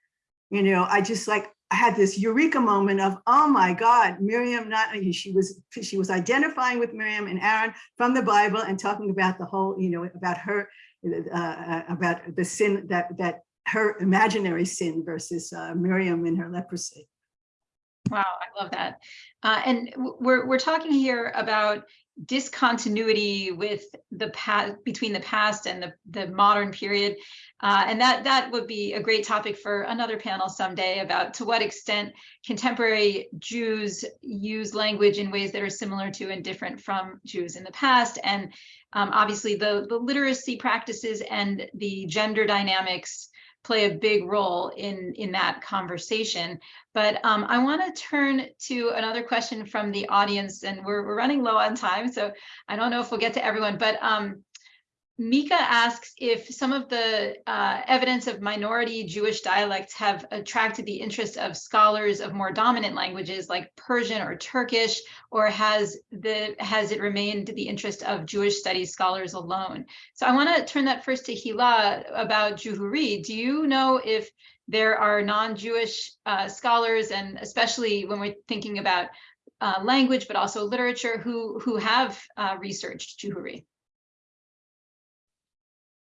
You know, I just like I had this eureka moment of, oh my God, Miriam, not she was she was identifying with Miriam and Aaron from the Bible and talking about the whole, you know, about her, uh, about the sin that that her imaginary sin versus uh, Miriam in her leprosy. Wow, I love that. Uh, and we're we're talking here about discontinuity with the past between the past and the, the modern period. Uh, and that that would be a great topic for another panel someday about to what extent contemporary Jews use language in ways that are similar to and different from Jews in the past. And um, obviously the, the literacy practices and the gender dynamics play a big role in, in that conversation. But um, I want to turn to another question from the audience, and we're, we're running low on time, so I don't know if we'll get to everyone, but um, Mika asks if some of the uh, evidence of minority Jewish dialects have attracted the interest of scholars of more dominant languages like Persian or Turkish, or has the has it remained the interest of Jewish studies scholars alone? So I want to turn that first to Hila about Juhuri. Do you know if there are non-Jewish uh, scholars, and especially when we're thinking about uh, language, but also literature, who who have uh, researched Juhuri?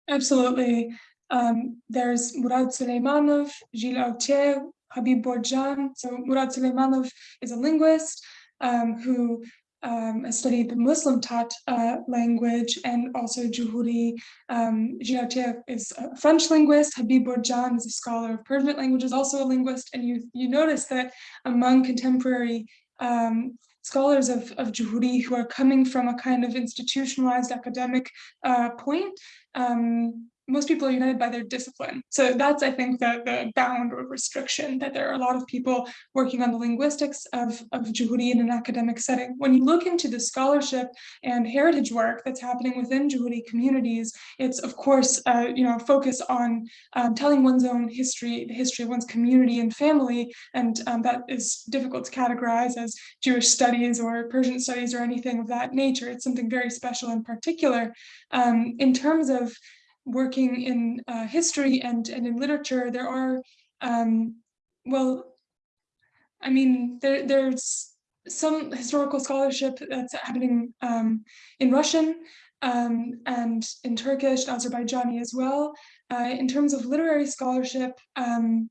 Absolutely. Um, there's Murad Suleimanov, Gilles Authier, Habib Borjian. So Murad Suleimanov is a linguist um, who um, studied the Muslim Tat uh, language and also Juhuri. Um, Gilles is a French linguist. Habib Borjian is a scholar of Persian languages, also a linguist. And you, you notice that among contemporary um, scholars of, of Juhuri who are coming from a kind of institutionalized academic uh, point, um, most people are united by their discipline. So that's, I think, the, the bound or restriction that there are a lot of people working on the linguistics of, of Juhuri in an academic setting. When you look into the scholarship and heritage work that's happening within Juhuri communities, it's of course, uh, you know, focus on um, telling one's own history, the history of one's community and family, and um, that is difficult to categorize as Jewish studies or Persian studies or anything of that nature. It's something very special in particular. Um, in terms of working in uh, history and, and in literature, there are, um, well, I mean, there, there's some historical scholarship that's happening um, in Russian um, and in Turkish, Azerbaijani as well. Uh, in terms of literary scholarship, um,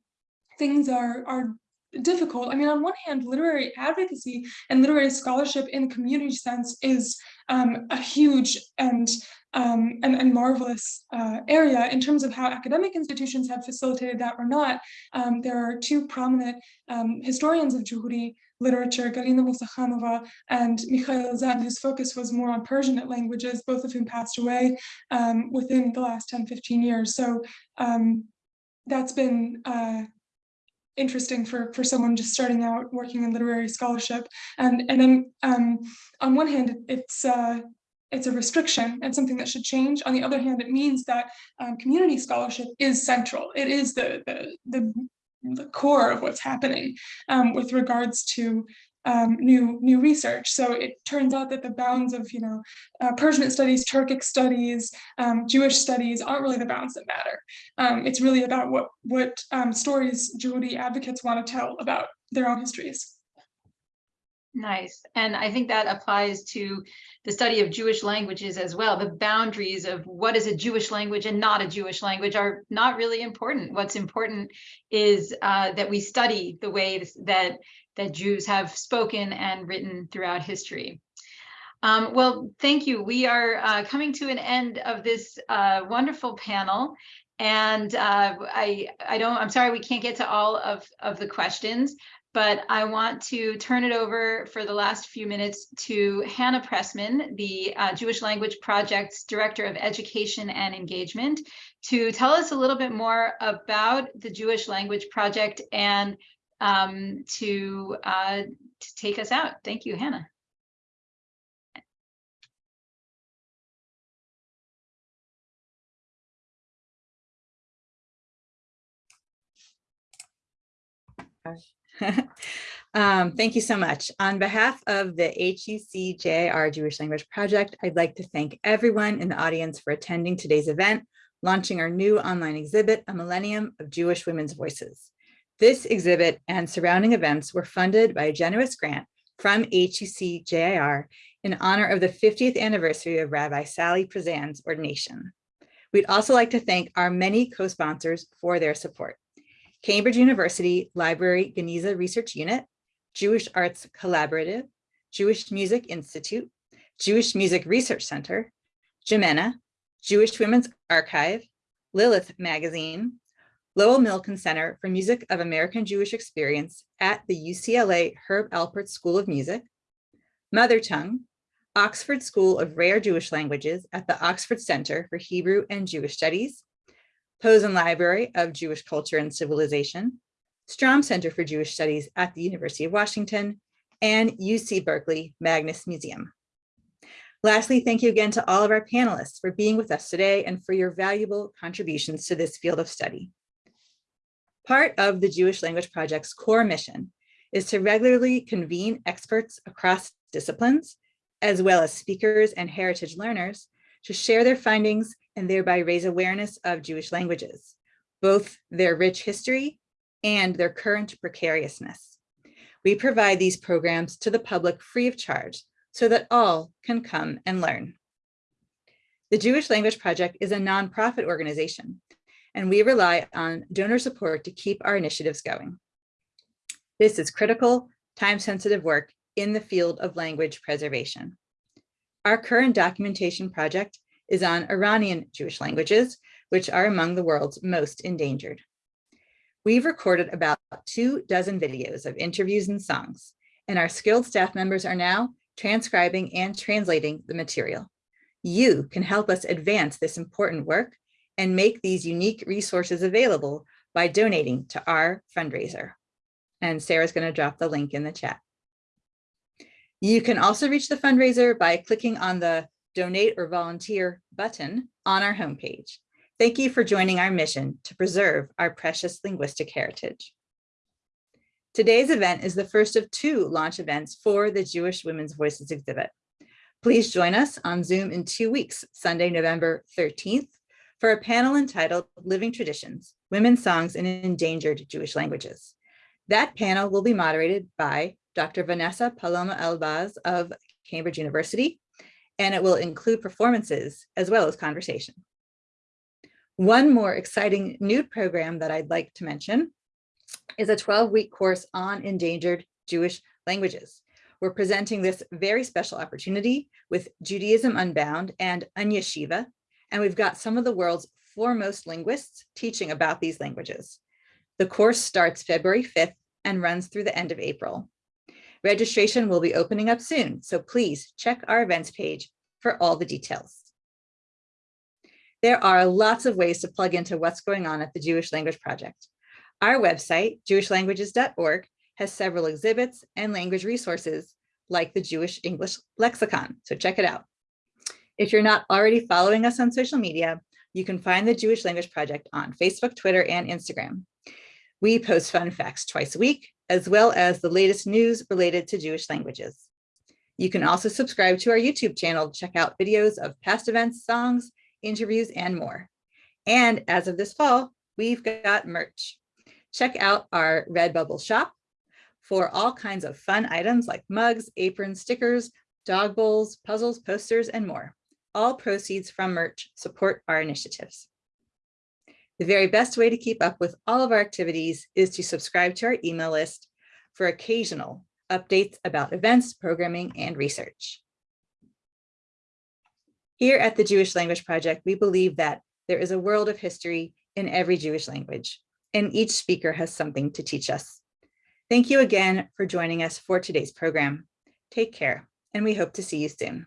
things are, are difficult. I mean, on one hand, literary advocacy and literary scholarship in the community sense is um, a huge and um, and, and, marvelous uh, area in terms of how academic institutions have facilitated that or not. Um, there are two prominent um, historians of Juhuri literature, Galina Musakhanova and Mikhail Zand, whose focus was more on Persianate languages, both of whom passed away um, within the last 10, 15 years. So um, that's been uh, interesting for for someone just starting out working in literary scholarship and and then um, on one hand it's uh, it's a restriction and something that should change on the other hand it means that um, community scholarship is central it is the the the, the core of what's happening um, with regards to um, new new research. So it turns out that the bounds of you know uh, Persian studies, Turkic studies, um, Jewish studies aren't really the bounds that matter. Um, it's really about what what um, stories Juhuri advocates want to tell about their own histories. Nice. And I think that applies to the study of Jewish languages as well. The boundaries of what is a Jewish language and not a Jewish language are not really important. What's important is uh, that we study the ways that that Jews have spoken and written throughout history. Um, well, thank you. We are uh, coming to an end of this uh, wonderful panel. And uh, I, I don't, I'm sorry we can't get to all of, of the questions, but I want to turn it over for the last few minutes to Hannah Pressman, the uh, Jewish Language Project's Director of Education and Engagement, to tell us a little bit more about the Jewish Language Project and um, to, uh, to take us out. Thank you, Hannah. um, thank you so much. On behalf of the HUC-JIR Jewish Language Project, I'd like to thank everyone in the audience for attending today's event, launching our new online exhibit, A Millennium of Jewish Women's Voices. This exhibit and surrounding events were funded by a generous grant from HUC-JIR in honor of the 50th anniversary of Rabbi Sally Priesand's ordination. We'd also like to thank our many co-sponsors for their support. Cambridge University Library Geniza Research Unit, Jewish Arts Collaborative, Jewish Music Institute, Jewish Music Research Center, Jimena, Jewish Women's Archive, Lilith Magazine, Lowell Milken Center for Music of American Jewish Experience at the UCLA Herb Alpert School of Music, Mother Tongue, Oxford School of Rare Jewish Languages at the Oxford Center for Hebrew and Jewish Studies, Posen Library of Jewish Culture and Civilization, Stroum Center for Jewish Studies at the University of Washington, and UC Berkeley Magnes Museum. Lastly, thank you again to all of our panelists for being with us today and for your valuable contributions to this field of study. Part of the Jewish Language Project's core mission is to regularly convene experts across disciplines, as well as speakers and heritage learners to share their findings and thereby raise awareness of Jewish languages, both their rich history and their current precariousness. We provide these programs to the public free of charge so that all can come and learn. The Jewish Language Project is a nonprofit organization, and we rely on donor support to keep our initiatives going. This is critical, time-sensitive work in the field of language preservation. Our current documentation project is on Iranian Jewish languages, which are among the world's most endangered. We've recorded about two dozen videos of interviews and songs, and our skilled staff members are now transcribing and translating the material. You can help us advance this important work and make these unique resources available by donating to our fundraiser. And Sarah's going to drop the link in the chat. You can also reach the fundraiser by clicking on the donate or volunteer button on our homepage. Thank you for joining our mission to preserve our precious linguistic heritage. Today's event is the first of two launch events for the Jewish Women's Voices exhibit. Please join us on Zoom in two weeks, Sunday, November 13th, for a panel entitled Living Traditions, Women's Songs in Endangered Jewish Languages. That panel will be moderated by Dr. Vanessa Paloma Elbaz of Cambridge University, and it will include performances as well as conversation. One more exciting new program that I'd like to mention is a 12-week course on endangered Jewish languages. We're presenting this very special opportunity with Judaism Unbound and Unyeshiva, and we've got some of the world's foremost linguists teaching about these languages. The course starts February 5th and runs through the end of April. Registration will be opening up soon, so please check our events page for all the details. There are lots of ways to plug into what's going on at the Jewish Language Project. Our website, jewishlanguages.org, has several exhibits and language resources like the Jewish English Lexicon, so check it out. If you're not already following us on social media, you can find the Jewish Language Project on Facebook, Twitter, and Instagram. We post fun facts twice a week, as well as the latest news related to Jewish languages. You can also subscribe to our YouTube channel to check out videos of past events, songs, interviews, and more. And as of this fall, we've got merch. Check out our Redbubble shop for all kinds of fun items like mugs, aprons, stickers, dog bowls, puzzles, posters, and more. All proceeds from merch support our initiatives. The very best way to keep up with all of our activities is to subscribe to our email list for occasional updates about events, programming, and research. Here at the Jewish Language Project, we believe that there is a world of history in every Jewish language, and each speaker has something to teach us. Thank you again for joining us for today's program. Take care, and we hope to see you soon.